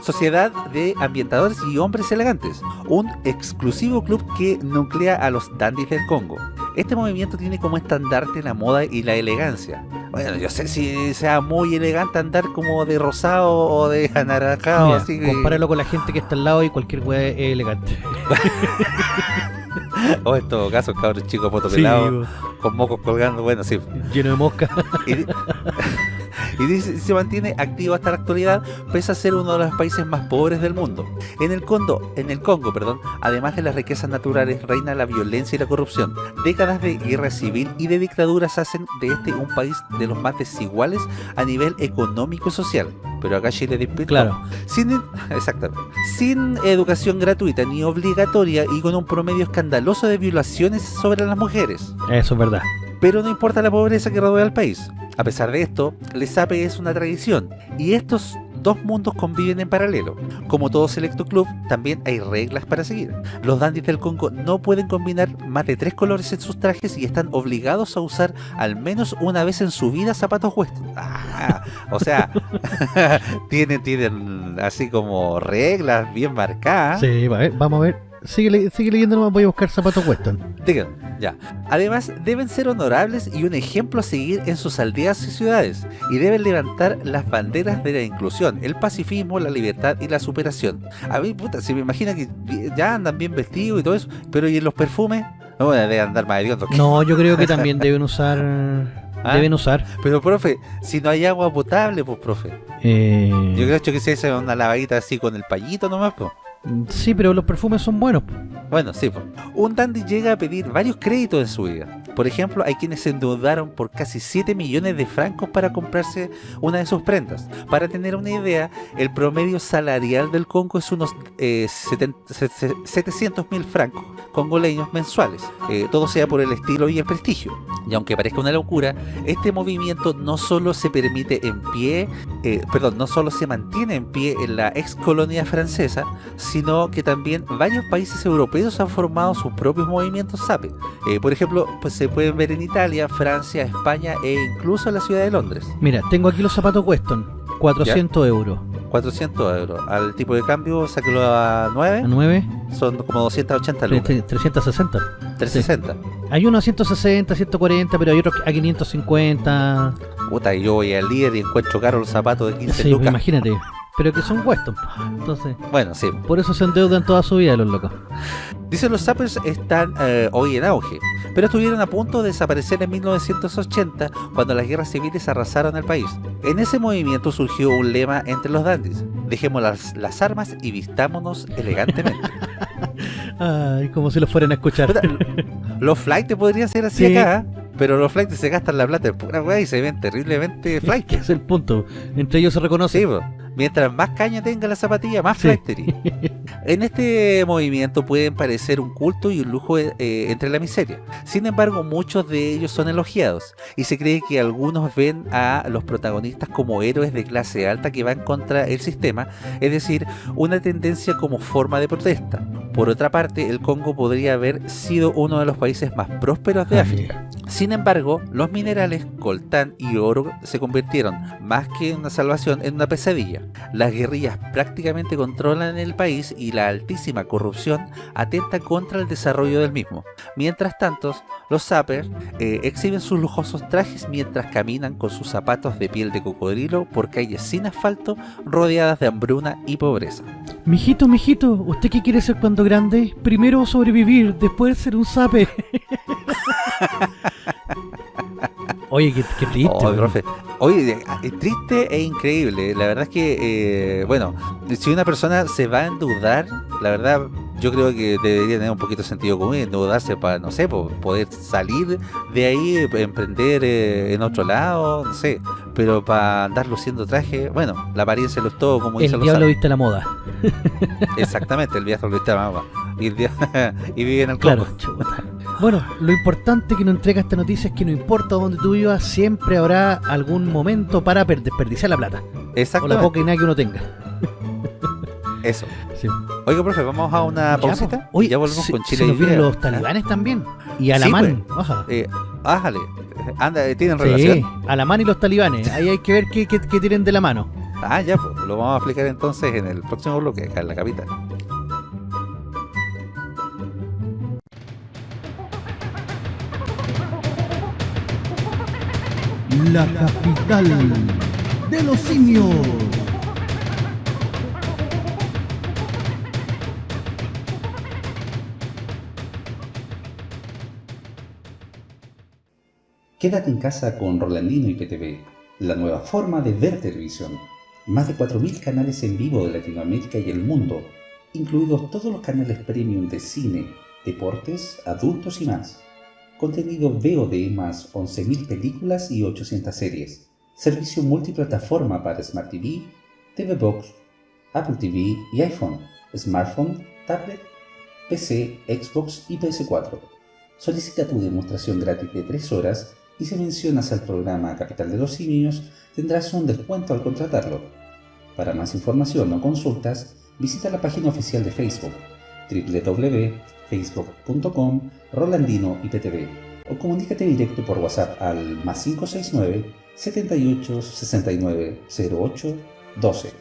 Sociedad de Ambientadores y Hombres Elegantes, un exclusivo club que nuclea a los dandies del Congo. Este movimiento tiene como estandarte la moda y la elegancia. Bueno, yo sé si sea muy elegante andar como de rosado o de anaranjado,
Mira,
así que...
compáralo con la gente que está al lado y cualquier weá es elegante.
O en todo caso, cabros chicos, foto
Sí,
con mocos colgando, bueno, sí.
lleno de mosca.
Y, y dice, se mantiene activo hasta la actualidad, pese a ser uno de los países más pobres del mundo. En el Congo, en el Congo, perdón, además de las riquezas naturales, reina la violencia y la corrupción. Décadas de guerra civil y de dictaduras hacen de este un país de los más desiguales a nivel económico y social. Pero acá Chile despierta
Claro.
sin, exactamente, sin educación gratuita ni obligatoria y con un promedio escandaloso de violaciones sobre las mujeres.
Eso es verdad.
Pero no importa la pobreza que rodea al país. A pesar de esto, el SAPE es una tradición y estos dos mundos conviven en paralelo. Como todo selecto club, también hay reglas para seguir. Los dandies del Congo no pueden combinar más de tres colores en sus trajes y están obligados a usar al menos una vez en su vida zapatos western. Ah, o sea, tienen, tienen así como reglas bien marcadas.
Sí, vamos a ver. Sigue, sigue leyendo nomás, voy a buscar zapatos Weston.
Digan, ya. Además, deben ser honorables y un ejemplo a seguir en sus aldeas y ciudades, y deben levantar las banderas de la inclusión, el pacifismo, la libertad y la superación. A mí, puta, se me imagina que ya andan bien vestidos y todo eso, pero ¿y en los perfumes? No, deben andar más hediondos.
No, yo creo que también deben usar...
¿Ah?
Deben usar.
Pero, profe, si no hay agua potable, pues, profe.
Eh...
Yo creo que se hace una lavadita así con el payito nomás, pues.
Sí, pero los perfumes son buenos.
Bueno, sí. Un dandy llega a pedir varios créditos en su vida. Por ejemplo, hay quienes se endeudaron por casi 7 millones de francos para comprarse una de sus prendas. Para tener una idea, el promedio salarial del Congo es unos eh, 700 mil francos congoleños mensuales. Eh, todo sea por el estilo y el prestigio. Y aunque parezca una locura, este movimiento no solo se permite en pie, eh, perdón, no solo se mantiene en pie en la ex colonia francesa, sino que también varios países europeos han formado sus propios movimientos SAPE. Eh, por ejemplo, pues se pueden ver en Italia, Francia, España e incluso en la ciudad de Londres.
Mira, tengo aquí los zapatos Weston, 400
¿Ya?
euros.
400 euros. Al tipo de cambio, sáquelo a 9.
¿A 9?
Son como 280 lucas.
360.
360. Sí.
Hay unos a 160, 140, pero hay otros a 550.
Puta, y yo voy al líder y encuentro caro los zapatos de 15
sí,
lucas.
imagínate. Pero que son Weston. Entonces,
bueno, sí.
Por eso se endeudan toda su vida los locos.
Dicen los Zappers están eh, hoy en auge, pero estuvieron a punto de desaparecer en 1980 cuando las guerras civiles arrasaron el país. En ese movimiento surgió un lema entre los dandies, dejemos las, las armas y vistámonos elegantemente.
Ay, como si los fueran a escuchar.
los flights podrían ser así sí. acá, pero los flights se gastan la plata en pura weá y se ven terriblemente flight.
es el punto. Entre ellos se reconoce.
Sí, Mientras más caña tenga la zapatilla, más sí. en este movimiento pueden parecer un culto y un lujo eh, entre la miseria. Sin embargo, muchos de ellos son elogiados y se cree que algunos ven a los protagonistas como héroes de clase alta que van contra el sistema, es decir, una tendencia como forma de protesta. Por otra parte, el Congo podría haber sido uno de los países más prósperos de África. Sin embargo, los minerales coltán y oro se convirtieron, más que en una salvación, en una pesadilla. Las guerrillas prácticamente controlan el país y la altísima corrupción atenta contra el desarrollo del mismo. Mientras tanto, los sappers eh, exhiben sus lujosos trajes mientras caminan con sus zapatos de piel de cocodrilo por calles sin asfalto rodeadas de hambruna y pobreza.
Mijito, mijito, ¿usted qué quiere ser cuando grande? Primero sobrevivir, después ser un sape. Oye, qué, qué triste.
Oh, profe. Oye, es triste e increíble. La verdad es que, eh, bueno, si una persona se va a endeudar, la verdad, yo creo que debería tener un poquito de sentido común, endeudarse para, no sé, poder salir de ahí, emprender eh, en otro lado, no sé. Pero para andar luciendo traje, bueno, la apariencia lo es todo, como
El diablo viste la moda.
Exactamente, el diablo viste la moda. Y, el y vive en el
claro, Bueno, lo importante que nos entrega esta noticia es que no importa dónde tú vivas, siempre habrá algún momento para desperdiciar la plata.
Exacto.
O la poca y nada que uno tenga.
Eso. Sí. Oiga, profe, vamos a una pausita.
Hoy
ya volvemos
se,
con Chile.
Se nos vienen los talibanes también. Y a la
sí. Pues. Eh, ájale. Anda, ¿tienen
sí,
relación?
a la mano y los talibanes. Ahí hay que ver qué, qué, qué tienen de la mano.
Ah, ya, pues lo vamos a explicar entonces en el próximo bloque, acá en la capital.
La capital de los simios.
Quédate en casa con Rolandino y PTV, la nueva forma de ver televisión. Más de 4.000 canales en vivo de Latinoamérica y el mundo, incluidos todos los canales premium de cine, deportes, adultos y más. Contenido VOD más 11.000 películas y 800 series. Servicio multiplataforma para Smart TV, TV Box, Apple TV y iPhone, smartphone, tablet, PC, Xbox y PS4. Solicita tu demostración gratis de 3 horas y si mencionas al programa Capital de los Simios tendrás un descuento al contratarlo. Para más información o consultas, visita la página oficial de Facebook www.facebook.com Rolandino IPTV o comunícate directo por WhatsApp al más 569 78 69 08 12.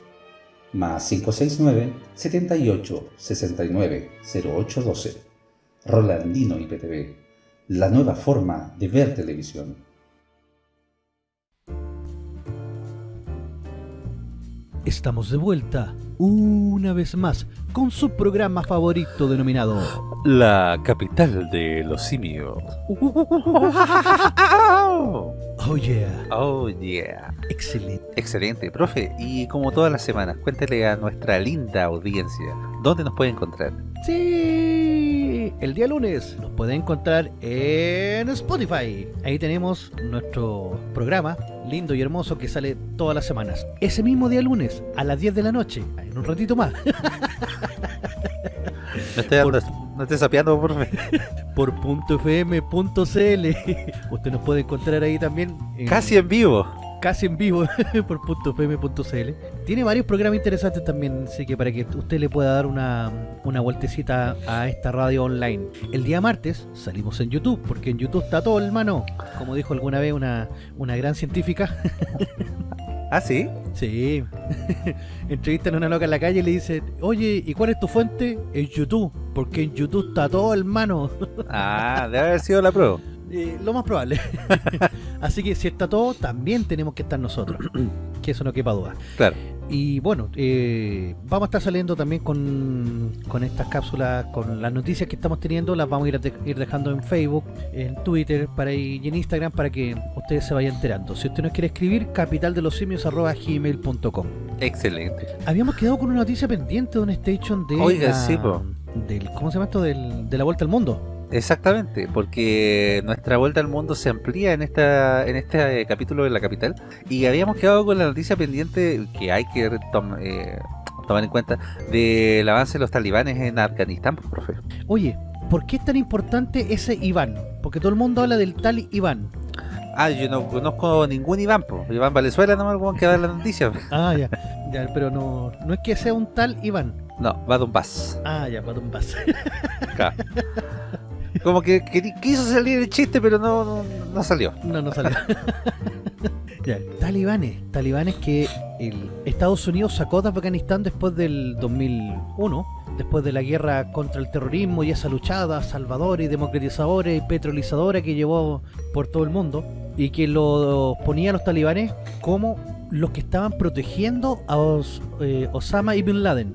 más 569 78 69 0812. Rolandino IPTV, la nueva forma de ver televisión.
Estamos de vuelta, una vez más, con su programa favorito denominado
La capital de los simios.
Oh yeah,
Oh yeah.
excelente.
Excelente, profe. Y como todas las semanas, cuéntele a nuestra linda audiencia dónde nos puede encontrar.
Sí, el día lunes nos pueden encontrar en Spotify. Ahí tenemos nuestro programa lindo y hermoso que sale todas las semanas. Ese mismo día lunes, a las 10 de la noche, en un ratito más,
No esté,
Por-
no, esté sapeando, profe.
por .fm.cl. Usted nos puede encontrar ahí también. en-
Casi en vivo.
Casi en vivo por .fm.cl. Tiene varios programas interesantes también, así que para que usted le pueda dar una, una vueltecita a esta radio online. El día martes salimos en YouTube, porque en YouTube está todo, hermano. Como dijo alguna vez una, una gran científica.
Ah, sí.
Sí. Entrevistan a una loca en la calle y le dice, oye, ¿y cuál es tu fuente? En YouTube, porque en YouTube está todo, hermano.
Ah, debe haber sido la prueba.
Eh, lo más probable. Así que si está todo, también tenemos que estar nosotros. que eso no quepa duda.
Claro.
Y bueno, eh, vamos a estar saliendo también con, con estas cápsulas, con las noticias que estamos teniendo, las vamos a ir, de- ir dejando en Facebook, en Twitter para y en Instagram para que ustedes se vayan enterando. Si usted nos quiere escribir, capitaldelsimios.gmail.com
Excelente.
Habíamos quedado con una noticia pendiente de un station de
Oiga,
la-
sí, po.
del, ¿cómo se llama esto? Del, de la vuelta al mundo.
Exactamente, porque nuestra vuelta al mundo se amplía en esta en este eh, capítulo de la capital y habíamos quedado con la noticia pendiente que hay que tom- eh, tomar en cuenta del avance de los talibanes en Afganistán, pues, profe.
Oye, ¿por qué es tan importante ese Iván? Porque todo el mundo habla del tal Iván.
Ah, yo no conozco ningún Iván, pues. Iván Valenzuela nomás el que da la noticia.
Ah, ya, ya, pero no, no es que sea un tal Iván.
No, va Donbass.
Ah, ya, para un vaso.
Como que, queri- quiso salir el chiste, pero no, no, no salió.
No, no salió. ya, talibanes. Talibanes que el Estados Unidos sacó de Afganistán después del 2001, después de la guerra contra el terrorismo y esa luchada salvadora y democratizadora y petrolizadora que llevó por todo el mundo y que lo ponía a los talibanes como los que estaban protegiendo a Os- eh, Osama y Bin Laden.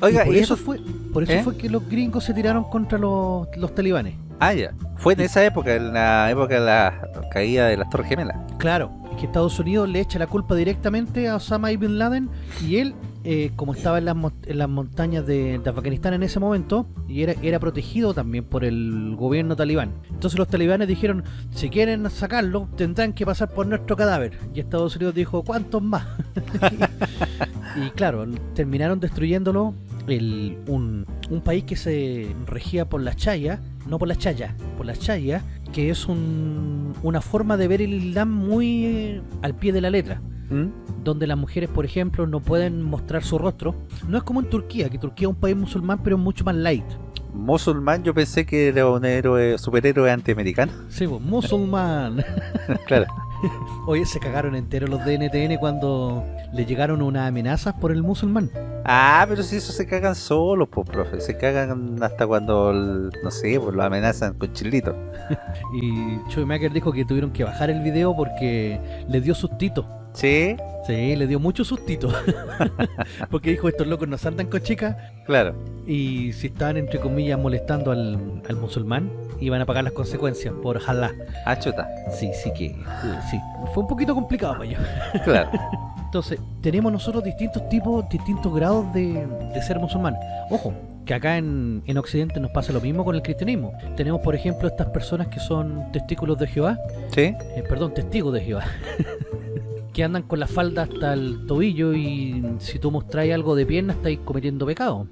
Oiga,
y por
y
eso
eso
fue por eso
¿Eh?
fue que los gringos se tiraron contra los, los talibanes.
Ah, ya. Fue en esa época, en la época de la caída de las Torres Gemelas.
Claro, es que Estados Unidos le echa la culpa directamente a Osama y Bin Laden y él, eh, como estaba en las, en las montañas de, de Afganistán en ese momento, y era, era protegido también por el gobierno talibán. Entonces los talibanes dijeron, si quieren sacarlo, tendrán que pasar por nuestro cadáver. Y Estados Unidos dijo, ¿cuántos más? y claro, terminaron destruyéndolo el, un, un país que se regía por las chayas, no por las chayas, por las chayas, que es un- una forma de ver el Islam muy eh, al pie de la letra.
¿Mm?
Donde las mujeres, por ejemplo, no pueden mostrar su rostro. No es como en Turquía, que Turquía es un país musulmán, pero es mucho más light.
Musulmán, yo pensé que era un héroe, superhéroe antiamericano.
Sí, pues, musulmán.
claro.
Oye, se cagaron enteros los de NTN cuando le llegaron unas amenazas por el musulmán.
Ah, pero si eso se cagan solos, pues, profe. Se cagan hasta cuando, el- no sé, pues lo amenazan con chilito.
Y Maker dijo que tuvieron que bajar el video porque le dio sustito.
Sí,
Sí, le dio mucho sustito. porque dijo, estos locos no saltan con chicas.
claro.
Y si estaban, entre comillas, molestando al, al musulmán, iban a pagar las consecuencias por jalá.
Ah, chuta.
Sí, sí que... sí, fue un poquito complicado para ellos.
Claro.
Entonces, tenemos nosotros distintos tipos, distintos grados de, de ser musulmán. Ojo, que acá en, en Occidente nos pasa lo mismo con el cristianismo. Tenemos, por ejemplo, estas personas que son testículos de Jehová,
Sí,
eh, perdón, testigos de Jehová, que andan con la falda hasta el tobillo y si tú mostráis algo de pierna estáis cometiendo pecado.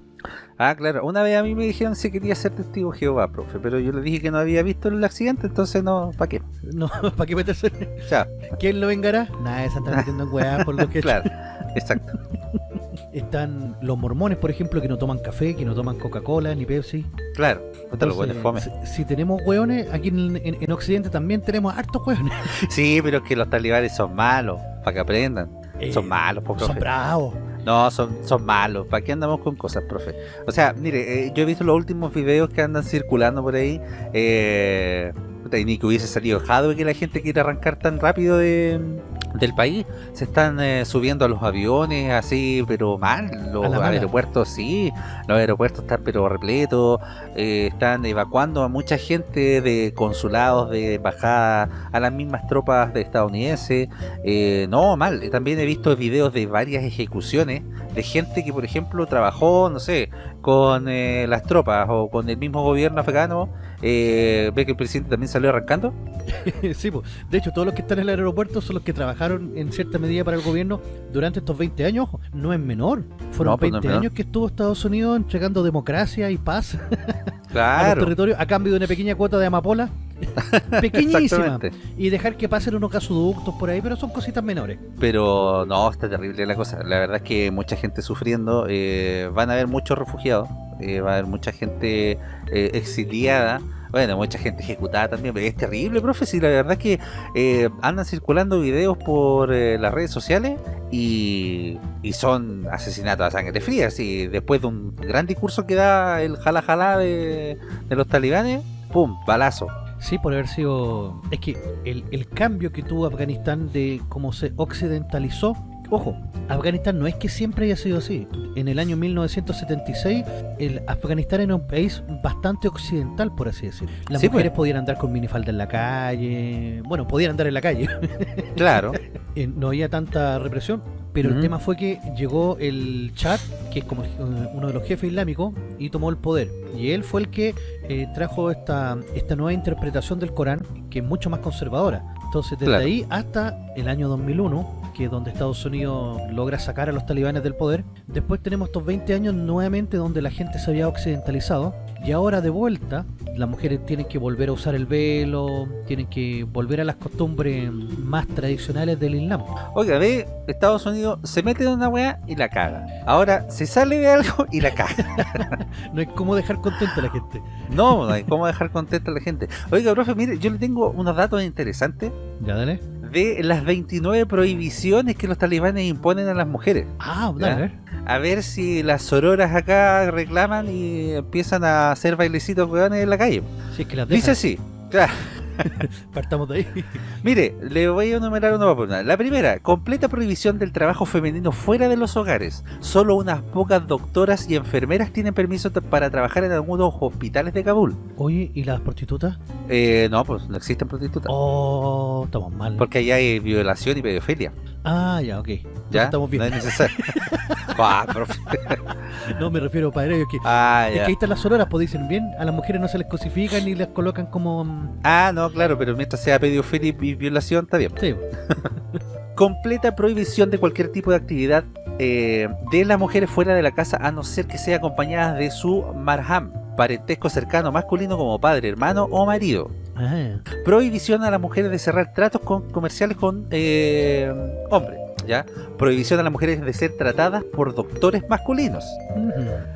Ah, claro. Una vez a mí me dijeron si quería ser testigo Jehová, profe, pero yo le dije que no había visto el accidente, entonces no, ¿para qué?
No, ¿para qué meterse?
Chao.
¿Quién lo vengará? Nada, se están metiendo en weá por lo que
Claro, exacto.
Están los mormones, por ejemplo, que no toman café, que no toman Coca-Cola ni Pepsi.
Claro. Puta, los buenos fome.
Si, si tenemos hueones, aquí en, en- en Occidente también tenemos hartos hueones.
Sí, pero es que los talibanes son malos, para que aprendan.
Eh,
son malos, po,
Son bravos.
No, son, son malos. ¿Para qué andamos con cosas, profe? O sea, mire, eh, yo he visto los últimos videos que andan circulando por ahí. Eh, puta, y ni que hubiese salido Jadwe que la gente quiere arrancar tan rápido de, del país. Se están eh, subiendo a los aviones así, pero mal. Los aeropuertos, sí. Los aeropuertos están pero repletos. eh, están evacuando a mucha gente de consulados, de embajada, a las mismas tropas de estadounidenses. Eh, no, mal. También he visto videos de varias ejecuciones de gente que, por ejemplo, trabajó, no sé, con eh, las tropas o con el mismo gobierno afgano. Eh, ve que el presidente también salió arrancando.
sí, pues. De hecho, todos los que están en el aeropuerto son los que trabajaron en cierta medida para el gobierno durante estos 20 años. No es menor. Fueron
No, pues no es
20
menor.
años que estuvo Estados Unidos entregando democracia y paz a los territorios a cambio de una pequeña cuota de amapola. Pequeñísima. Y dejar que pasen unos gasoductos por ahí, pero son cositas menores.
Pero no, está terrible la cosa. La verdad es que mucha gente sufriendo. eh, van a haber muchos refugiados. eh, va a haber mucha gente eh, exiliada. Bueno, mucha gente ejecutada también. pero Es terrible, profe. Sí, la verdad es que eh, andan circulando videos por eh, las redes sociales y, son asesinatos a sangre fría. Sí, después de un gran discurso que da el jala jala de, los talibanes, ¡pum! Balazo.
Sí, por haber sido... Es que el cambio que tuvo Afganistán de cómo se occidentalizó... Ojo, Afganistán no es que siempre haya sido así. En el año 1976, el Afganistán era un país bastante occidental, por así decirlo. Las
Sí,
mujeres
pues.
podían andar con minifalda en la calle. Bueno, podían andar en la calle.
Claro.
Eh, no había tanta represión. Pero el tema fue que llegó el Chad, que es como eh, uno de los jefes islámicos, y tomó el poder. Y él fue el que eh, trajo esta, esta nueva interpretación del Corán, que es mucho más conservadora. Entonces, desde
Claro.
ahí hasta el año 2001, que es donde Estados Unidos logra sacar a los talibanes del poder, después tenemos estos 20 años nuevamente donde la gente se había occidentalizado. Y ahora de vuelta, las mujeres tienen que volver a usar el velo, tienen que volver a las costumbres más tradicionales del Islam.
Oiga, ve, Estados Unidos se mete en una weá y la caga. Ahora se sale de algo y la caga.
No hay cómo dejar contenta a la gente.
No, no hay cómo dejar contenta a la gente. Oiga, profe, mire, yo le tengo unos datos interesantes
Ya, dale.
De las 29 prohibiciones que los talibanes imponen a las mujeres.
Ah, dale, a ver.
A ver si las sororas acá reclaman y empiezan a hacer bailecitos en la calle.
Si es que las
Dice así, claro.
partamos de ahí.
Mire, le voy a enumerar una por una. La primera, completa prohibición del trabajo femenino fuera de los hogares. Solo unas pocas doctoras y enfermeras tienen permiso para trabajar en algunos hospitales de Kabul.
Oye, ¿y las prostitutas?
Eh, no, pues no existen prostitutas.
Oh, estamos mal.
Porque allá hay violación y pedofilia.
Ah, ya, ok.
¿Ya?
Estamos bien.
No es necesario. ah, profe.
No me refiero para ellos que...
Ah,
Es que
ya.
ahí están las sororas, pues dicen bien, a las mujeres no se les cosifican ni les colocan como... mm,
Ah, no, claro, pero mientras sea pedofilia y violación, está bien.
Sí,
completa prohibición de cualquier tipo de actividad eh, de las mujeres fuera de la casa a no ser que sea acompañadas de su marham, parentesco cercano masculino como padre, hermano o marido.
Ah,
Prohibición a las mujeres de cerrar tratos con, comerciales con eh, hombres. ¿ya? Prohibición a las mujeres de ser tratadas por doctores masculinos.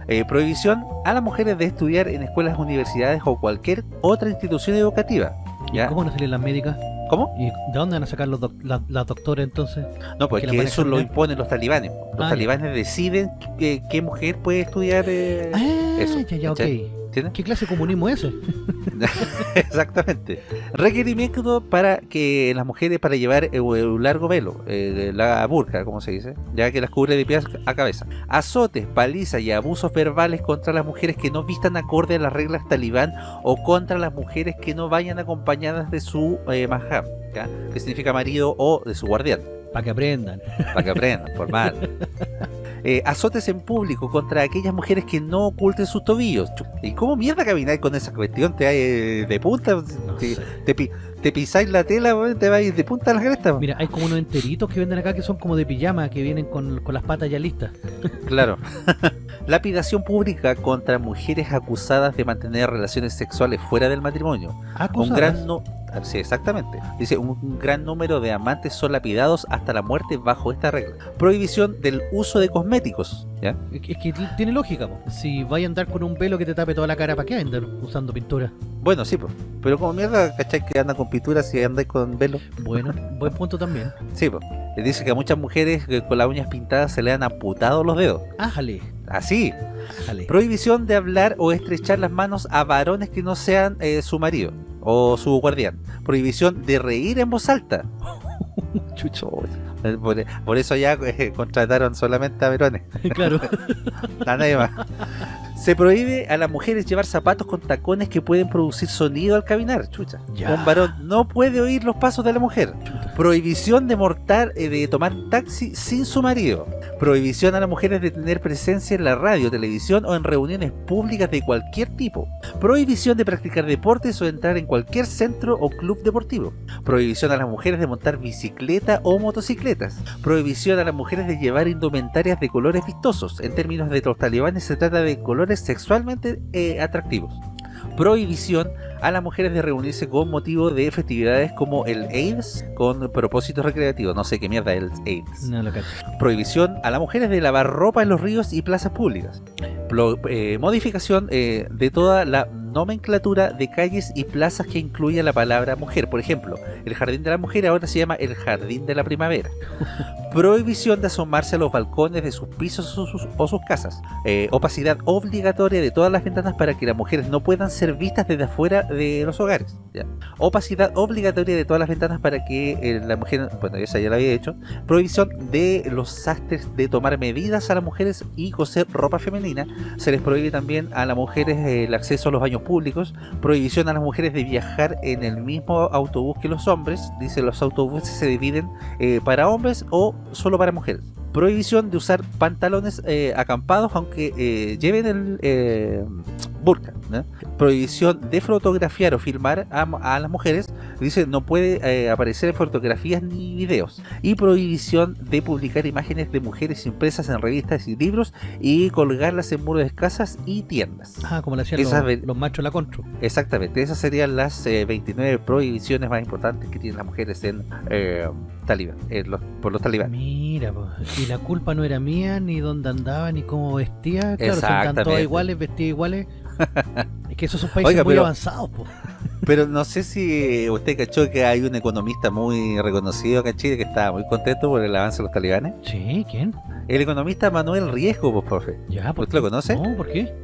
Eh, prohibición a las mujeres de estudiar en escuelas, universidades o cualquier otra institución educativa.
¿Y
¿Ya?
cómo van a salir las médicas?
¿Cómo?
¿Y de dónde van a sacar los doc- la- las doctoras entonces?
No, pues
que
eso lo imponen los talibanes. Los
Ah,
talibanes deciden qué, qué mujer puede estudiar. eh,
Ah,
eso,
ya, ya, ok.
¿Entiendes?
¿Qué clase de comunismo es ese?
Exactamente. Requerimiento para que las mujeres para llevar eh, un largo velo, eh, la burka, como se dice, ya que las cubre de pies a cabeza. Azotes, palizas y abusos verbales contra las mujeres que no vistan acorde a las reglas talibán o contra las mujeres que no vayan acompañadas de su eh, mahram, ¿ya? que significa marido o de su guardián.
Para que aprendan.
para que aprendan, por mal. Eh, azotes en público contra aquellas mujeres que no oculten sus tobillos. ¿Y cómo mierda camináis con esa cuestión? ¿Te vais de punta?
No
¿Te, te, pi- te pisáis la tela? ¿Te vais de punta a la cresta?
Mira, hay como unos enteritos que venden acá que son como de pijama, que vienen con, con las patas ya listas.
Claro. Lapidación pública contra mujeres acusadas de mantener relaciones sexuales fuera del matrimonio. Un gran no- Sí, exactamente. Dice, un, gran número de amantes son lapidados hasta la muerte bajo esta regla. Prohibición del uso de cosméticos. ¿ya?
Es que, tiene lógica, po. si vaya a andar con un velo que te tape toda la cara, ¿para qué andar usando pintura?
Bueno, sí, pues. Pero como mierda, ¿cachai? Que anda con pinturas y andáis con velo.
Bueno, buen punto también.
Sí, pues. dice que a muchas mujeres eh, con las uñas pintadas se le han amputado los dedos.
Ájale,
Así. Prohibición de hablar o estrechar las manos a varones que no sean eh, su marido o su guardián. Prohibición de reír en voz alta.
Chucho.
Eh, Por, por eso ya eh, contrataron solamente a varones.
claro.
A nadie más. Se prohíbe a las mujeres llevar zapatos con tacones que pueden producir sonido al caminar. Chucha.
Ya.
Un varón no puede oír los pasos de la mujer. Prohibición de mortar, eh, de tomar taxi sin su marido. Prohibición a las mujeres de tener presencia en la radio, televisión o en reuniones públicas de cualquier tipo. Prohibición de practicar deportes o entrar en cualquier centro o club deportivo. Prohibición a las mujeres de montar bicicleta o motocicletas. Prohibición a las mujeres de llevar indumentarias de colores vistosos. En términos de los talibanes se trata de colores sexualmente eh, atractivos. Prohibición a las mujeres de reunirse con motivo de festividades como el AIDS con propósitos recreativos. No sé qué mierda es el AIDS.
No lo cacho.
Prohibición a las mujeres de lavar ropa en los ríos y plazas públicas. Eh, modificación eh, de toda la nomenclatura de calles y plazas que incluya la palabra mujer. Por ejemplo, el jardín de la mujer ahora se llama el jardín de la primavera. Prohibición de asomarse a los balcones de sus pisos o sus, o sus casas. Eh, opacidad obligatoria de todas las ventanas para que las mujeres no puedan ser vistas desde afuera de los hogares. ¿ya? Opacidad obligatoria de todas las ventanas para que eh, la mujer, bueno, esa ya la había hecho. Prohibición de los sastres de tomar medidas a las mujeres y coser ropa femenina. Se les prohíbe también a las mujeres eh, el acceso a los baños públicos. Prohibición a las mujeres de viajar en el mismo autobús que los hombres. Dice los autobuses se dividen eh, para hombres o solo para mujeres. Prohibición de usar pantalones eh, acampados aunque eh, lleven el eh, burka. Prohibición de fotografiar o filmar a, a las mujeres. Dice no puede eh, aparecer en fotografías ni videos. Y prohibición de publicar imágenes de mujeres impresas en revistas y libros y colgarlas en muros de casas y tiendas.
Ah, como le hacían
Esas
los, machos la contro.
Exactamente, esas serían las eh, 29 prohibiciones más importantes que tienen las mujeres en eh, talibán, los- por los talibanes.
Mira, po. y la culpa no era mía, ni dónde andaba, ni cómo vestía. Claro, están todas iguales, vestidas iguales. Es que esos son países
Oiga,
muy
pero-
avanzados, po.
Pero no sé si usted cachó que hay un economista muy reconocido acá en Chile que estaba muy contento por el avance de los talibanes.
Sí, ¿quién?
El economista Manuel Riesgo, pues, profe.
Ya, ¿por
¿Usted lo
qué?
conoce?
No, ¿por qué?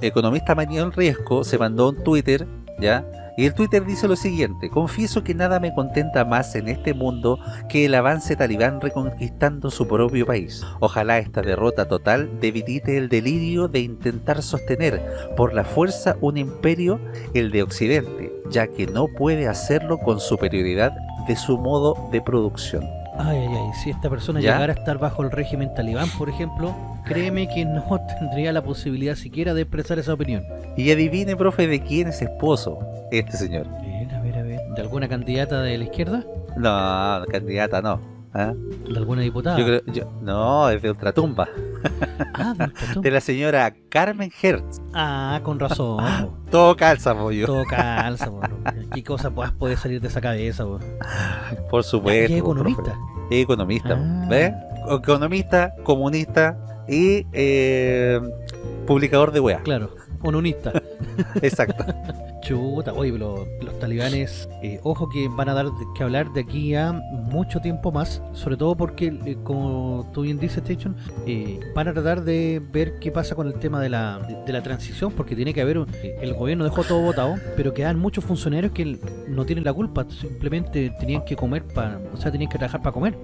economista Manuel Riesgo se mandó un Twitter, ¿ya? Y el Twitter dice lo siguiente, confieso que nada me contenta más en este mundo que el avance talibán reconquistando su propio país. Ojalá esta derrota total debilite el delirio de intentar sostener por la fuerza un imperio, el de Occidente, ya que no puede hacerlo con superioridad de su modo de producción.
Ay, ay, ay, si esta persona
¿Ya?
llegara a estar bajo el régimen talibán, por ejemplo, créeme que no tendría la posibilidad siquiera de expresar esa opinión.
Y adivine, profe, de quién es esposo este señor.
A ver, a ver, a ver. ¿De alguna candidata de la izquierda?
No, candidata no. ¿Ah?
¿De alguna diputada?
Yo creo, yo- no, es de Ultratumba.
Ah, del Tatú.
De la señora Carmen Hertz.
Ah, con razón. po.
Todo calza, pollo.
Todo calza, po. ¿Qué cosa poder salir de esa cabeza, po?
Por supuesto.
¿Y es
po,
economista?
profe. Economista.
Ah.
¿Ves? Economista, comunista y eh, publicador de weá.
Claro, unionista.
Exacto.
Chuta, oye, pero los talibanes, eh, ojo que van a dar que hablar de aquí a mucho tiempo más, sobre todo porque, eh, como tú bien dices, Station, eh, van a tratar de ver qué pasa con el tema de la, de, la transición, porque tiene que haber, un- el gobierno dejó todo votado, pero quedan muchos funcionarios que no tienen la culpa, simplemente tenían que comer, para, o sea, tenían que trabajar para comer.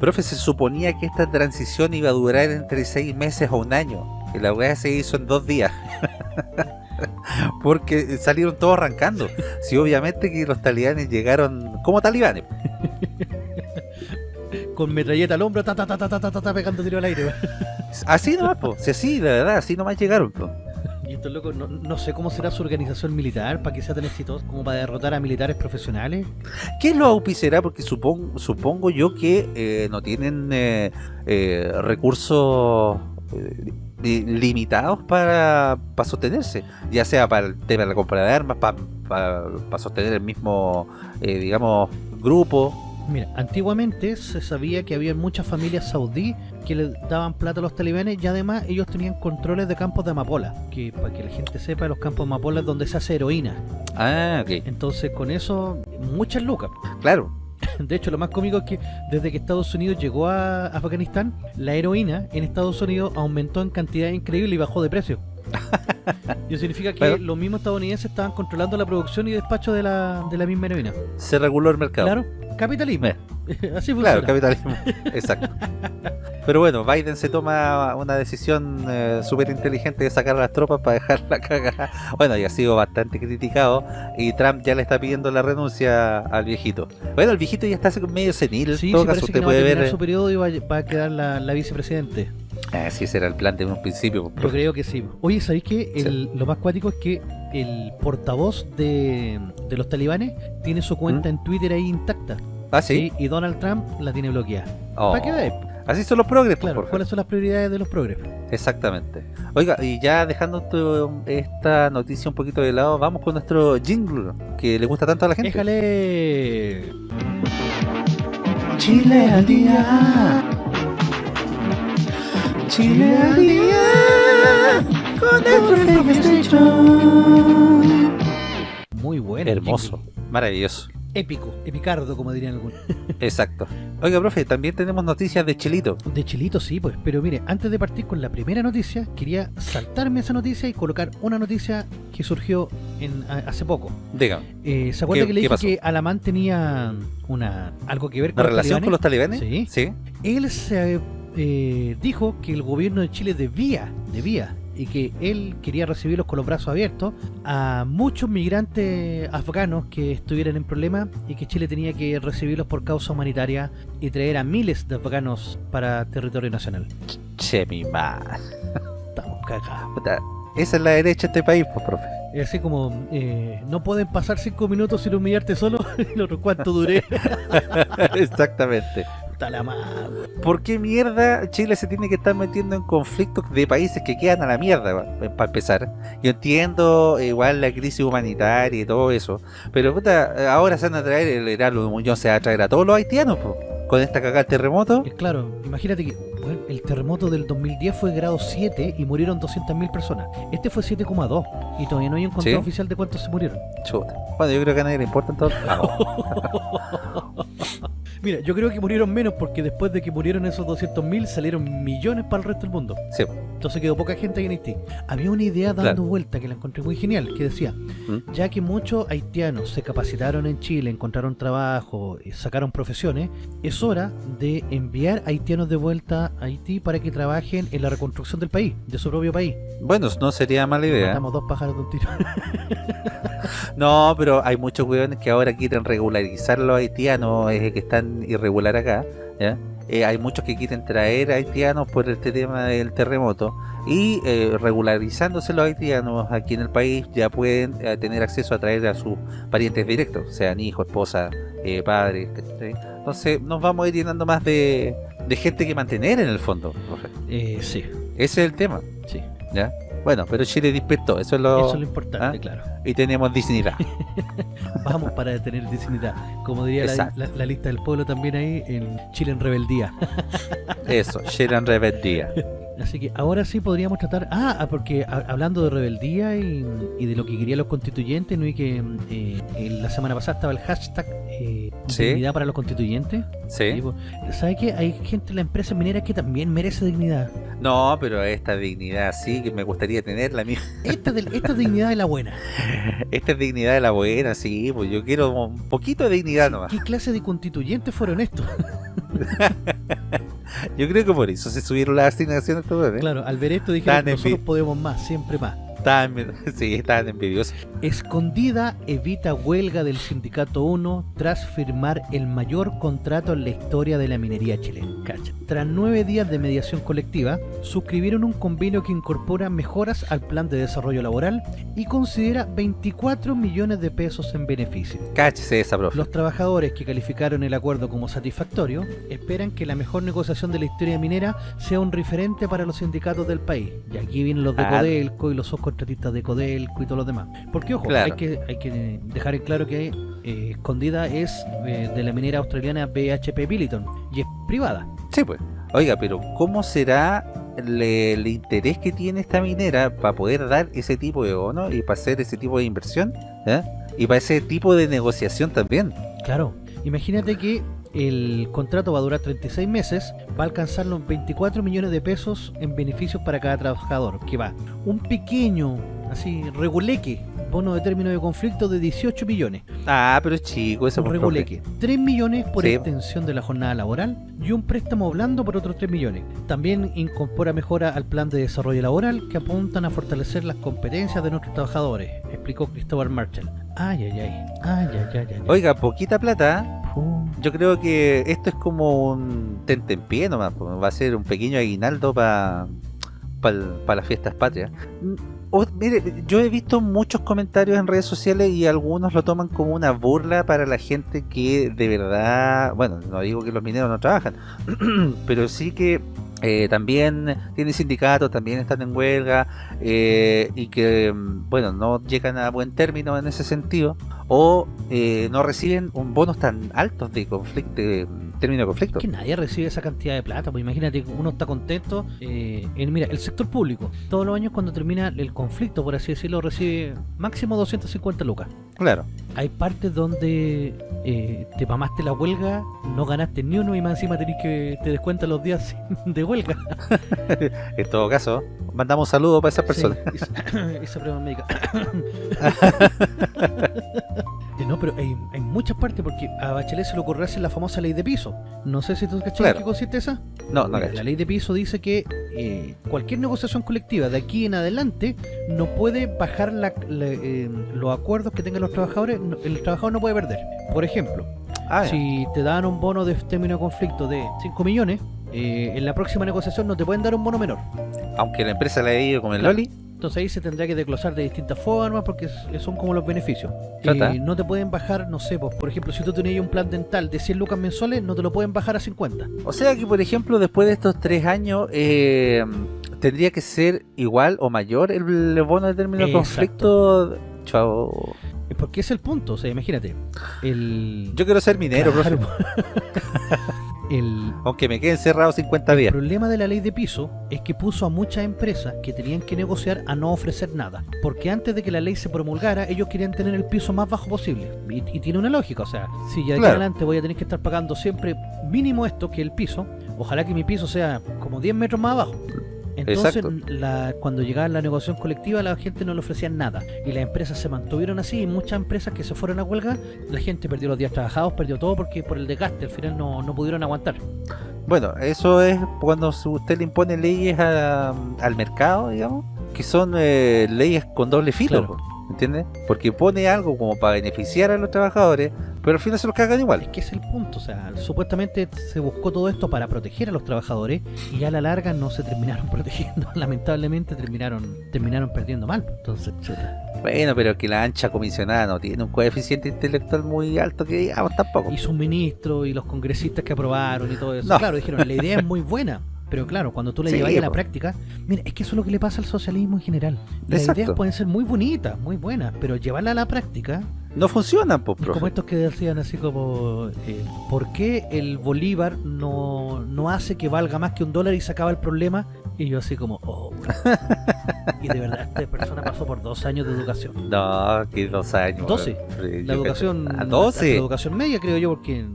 Profe, se suponía que esta transición iba a durar entre seis meses o un año. Y la weá se hizo en dos días. Porque salieron todos arrancando. Si obviamente que los talibanes llegaron como talibanes.
Con metralleta al hombro, ta ta ta ta ta ta, ta, ta, pegando tiro al aire.
Así nomás, po. Si así, la verdad, así nomás llegaron, po.
Y estos locos, no, no sé cómo será su organización militar para que sea tan exitoso como para derrotar a militares profesionales.
¿Quién lo auspiciará? Porque supongo, supongo yo que eh, no tienen eh, eh, recursos eh, limitados para, para sostenerse, ya sea para el tema de la compra de armas, para, para, para sostener el mismo, eh, digamos, grupo.
Mira, antiguamente se sabía que había muchas familias saudí que le daban plata a los talibanes y además ellos tenían controles de campos de amapola, que para que la gente sepa, los campos de amapola es donde se hace heroína.
Ah, ok,
Entonces con eso, muchas lucas.
claro.
De hecho, lo más cómico es que desde que Estados Unidos llegó a Afganistán, la heroína en Estados Unidos aumentó en cantidad increíble y bajó de precio. Y eso significa que
Pero-
los mismos estadounidenses estaban controlando la producción y despacho de la, de la misma heroína.
Se reguló el mercado.
Claro, capitalismo.
Eh,
Así funciona.
Claro, capitalismo. Exacto. Pero bueno, Biden se toma una decisión eh, súper inteligente de sacar a las tropas para dejar la cagada. Bueno, y ha sido bastante criticado. Y Trump ya le está pidiendo la renuncia al viejito. Bueno, el viejito ya está medio senil.
Sí,
en todo
sí,
caso,
parece que
usted
no va a
puede ver.
su periodo y va, a- va a quedar la, la vicepresidente.
Sí, ese era el plan de un principio.
Yo creo que sí. Oye, ¿sabéis que el- lo más cuático es que el portavoz de, de los talibanes tiene su cuenta en Twitter ahí intacta?
Ah, sí.
Y Donald Trump la tiene bloqueada.
Oh.
¿Para qué veáis?
Así son los progres, pues,
Claro,
Jorge.
¿cuáles son las prioridades de los progres?
Exactamente. Oiga, y ya dejando tu- esta noticia un poquito de lado, vamos con nuestro jingle que le gusta tanto a la gente.
Déjale.
Chile al día. Chile al día. Con el
Muy bueno.
Hermoso, maravilloso.
Épico, epicardo, como dirían algunos.
Exacto. Oiga, profe, también tenemos noticias de Chilito.
De Chilito sí, pues. Pero mire, antes de partir con la primera noticia, quería saltarme esa noticia y colocar una noticia que surgió en, a- hace poco.
Dígame,
Eh, ¿Se acuerda
¿Qué-
que le dije
pasó?
que Alamán tenía una algo que ver
¿una
con los
relación con los talibanes?
Sí.
Sí.
Él se eh, dijo que el gobierno de Chile debía, debía, y que él quería recibirlos con los brazos abiertos a muchos migrantes afganos que estuvieran en problemas y que Chile tenía que recibirlos por causa humanitaria y traer a miles de afganos para territorio nacional.
Che, mi madre.
Estamos cagados.
Esa es la derecha de este país, pues, profe.
Es así como, eh, no pueden pasar cinco minutos sin humillarte solo, y lo cuánto duré.
Exactamente.
Está la madre.
¿Por qué mierda Chile se tiene que estar metiendo en conflictos de países que quedan a la mierda, para empezar? Yo entiendo eh, igual la crisis humanitaria y todo eso, pero puta, ahora se van a traer, el Heraldo Muñoz se va a traer a todos los haitianos, po, con esta cagada de terremoto.
Es claro, imagínate que bueno, el terremoto del 2010 fue grado 7 y murieron 200.000 personas. Este fue 7,2 y todavía no hay un conteo
Sí.
oficial de cuántos se murieron.
Chuta. Bueno, yo creo que a nadie le importa entonces.
Mira, yo creo que murieron menos porque después de que murieron esos 200.000 salieron millones para el resto del mundo.
sí,
Entonces quedó poca gente ahí en Haití. Había una idea dando
Claro.
vuelta que la encontré muy genial, que decía,
¿Mm?
ya que muchos haitianos se capacitaron en Chile, encontraron trabajo, sacaron profesiones, es hora de enviar haitianos de vuelta a Haití para que trabajen en la reconstrucción del país, de su propio país.
Bueno, no sería mala idea.
Matamos dos pájaros de un tiro.
No, pero hay muchos weones que ahora quieren regularizar los haitianos eh, que están irregular acá. ¿ya? Eh, hay muchos que quieren traer haitianos por este tema del terremoto y eh, regularizándose los haitianos aquí en el país ya pueden eh, tener acceso a traer a sus parientes directos, sean hijos, esposa, padres. Entonces nos vamos a ir llenando más de, de gente que mantener en el fondo.
sí,
Ese es el tema.
sí.
¿ya? Bueno, pero Chile despertó, eso es lo...
Eso es lo importante,
¿Ah?
claro.
Y tenemos dignidad.
Vamos para tener dignidad. Como diría la,
Exacto.
la- la lista del pueblo también ahí en Chile en rebeldía.
Eso, Chile en rebeldía.
Así que ahora sí podríamos tratar. Ah, ah, porque ha- hablando de rebeldía y, y de lo que querían los constituyentes, ¿no? Y que eh, la semana pasada estaba el hashtag eh,
Sí.
dignidad para los constituyentes.
Sí.
¿Sabes qué? Hay gente en la empresa minera que también merece dignidad.
No, pero esta dignidad sí que me gustaría tenerla.
Esta, del- esta es dignidad de la buena.
Esta es dignidad de la buena, sí. Pues yo quiero un poquito de dignidad nomás.
¿Qué clase de constituyentes fueron estos?
Yo creo que por eso se subieron las asignaciones ¿eh?
Claro, al ver esto dijeron nosotros podemos más, siempre más.
Estaban, sí, estaban envidiosos.
Escondida evita huelga del Sindicato 1 tras firmar el mayor contrato en la historia de la minería chilena. Cacha. Tras nueve días de mediación colectiva, suscribieron un convenio que incorpora mejoras al plan de desarrollo laboral y considera 24 millones de pesos en beneficio.
Cáchese esa, profe.
Los trabajadores que calificaron el acuerdo como satisfactorio esperan que la mejor negociación de la historia minera sea un referente para los sindicatos del país. Y aquí vienen los de
Ah.
Codelco y los de Codelco y todos los demás. Porque, ojo,
Claro.
hay, que, hay que dejar en claro que eh, Escondida es eh, de la minera australiana BHP Billiton y es privada.
Sí, pues. Oiga, pero ¿cómo será le- el interés que tiene esta minera para poder dar ese tipo de bono y para hacer ese tipo de inversión? ¿eh? Y para ese tipo de negociación también.
Claro. Imagínate que el contrato va a durar 36 meses, va a alcanzar los 24 millones de pesos en beneficios para cada trabajador, que va un pequeño, así, reguleque, bono de término de conflicto de 18 millones.
Ah, pero es chico eso.
Un
por
reguleque. 3 millones por
Sí.
extensión de la jornada laboral y un préstamo blando por otros 3 millones. También incorpora mejora al plan de desarrollo laboral que apuntan a fortalecer las competencias de nuestros trabajadores, explicó Cristóbal Marshall. Ay, ay, ay. Ay, ay, ay, ay. ay.
Oiga, poquita plata. Yo creo que esto es como un tentempié nomás. Va a ser un pequeño aguinaldo para las fiestas patrias. Mm, mire, yo he visto muchos comentarios en redes sociales y algunos lo toman como una burla para la gente que de verdad, bueno, no digo que los mineros no trabajan, pero sí que eh, también tienen sindicatos, también están en huelga eh, y que, mm, bueno, no llegan a buen término en ese sentido o eh, no reciben un bonos tan altos de conflicto, de término de conflicto.
que nadie recibe esa cantidad de plata, pues imagínate que uno está contento. eh, en- mira, el sector público, todos los años cuando termina el conflicto, por así decirlo, recibe máximo 250 lucas.
Claro.
Hay partes donde eh, te mamaste la huelga, no ganaste ni uno y más encima tenés que te descuentan los días de huelga.
En todo caso, mandamos saludos para esas personas.
Sí, esa, esa prueba médica. Eh, no, pero hay, hay muchas partes porque a Bachelet se le ocurrió hacer la famosa ley de piso. No sé si tú cachai
Claro.
qué consiste esa.
No, no
Mira, la ley de piso dice que eh, cualquier negociación colectiva de aquí en adelante no puede bajar la- la, eh, los acuerdos que tengan los trabajadores. no- el trabajador no puede perder. Por ejemplo,
Ah, ya.
si te dan un bono de término de conflicto de 5 millones, eh, en la próxima negociación no te pueden dar un bono menor.
Aunque la empresa le haya ido como el
Claro.
Loli,
Entonces ahí se tendrá que desglosar de distintas formas porque son como los beneficios.
Chata.
Eh, no te pueden bajar, no sé, pues, por ejemplo, si tú tenías un plan dental de 100 lucas mensuales, no te lo pueden bajar a 50.
O sea que, por ejemplo, después de estos tres años, eh, tendría que ser igual o mayor el bono de término de conflicto. Chao.
Eh, Porque es el punto, o sea, imagínate. El,
Yo quiero ser minero,
Claro.
profe,
el,
aunque me quede encerrado 50 días.
problema de la ley de piso es que puso a muchas empresas que tenían que negociar a no ofrecer nada. Porque antes de que la ley se promulgara, ellos querían tener el piso más bajo posible. Y, y tiene una lógica, o sea, si ya de
Claro.
adelante voy a tener que estar pagando siempre mínimo esto que el piso, ojalá que mi piso sea como 10 metros más abajo. Entonces, la- cuando llegaba la negociación colectiva, la gente no le ofrecían nada. Y las empresas se mantuvieron así. Y muchas empresas que se fueron a huelga, la gente perdió los días trabajados, perdió todo porque por el desgaste al final no, no pudieron aguantar.
Bueno, eso es cuando usted le impone leyes a- al mercado, digamos, que son eh, leyes con doble filo,
Claro.
¿Entiendes? Porque pone algo como para beneficiar a los trabajadores, pero al final se los cagan
Es
igual.
que es el punto, o sea, supuestamente se buscó todo esto para proteger a los trabajadores y a la larga no se terminaron protegiendo, lamentablemente terminaron terminaron perdiendo mal, entonces chuta.
Bueno, pero que la ancha comisionada no tiene un coeficiente intelectual muy alto que digamos tampoco.
Y sus ministros y los congresistas que aprobaron y todo eso,
No.
claro, dijeron, la idea es muy buena, pero claro, cuando tú la
Sí,
llevas a la
po.
práctica, mira, es que eso es lo que le pasa al socialismo en general. Las
Exacto.
ideas pueden ser muy bonitas, muy buenas, pero llevarla a la práctica
No funcionan, pues,
Es
profe.
como estos que decían así como, eh, ¿por qué el bolívar no, no hace que valga más que un dólar y se acaba el problema? Y yo así como, oh. y de verdad, esta persona pasó por dos años de educación.
No, que dos años.
12.
Fre-
La educación,
cacho- ¿A
hasta
12?
la educación media creo yo, porque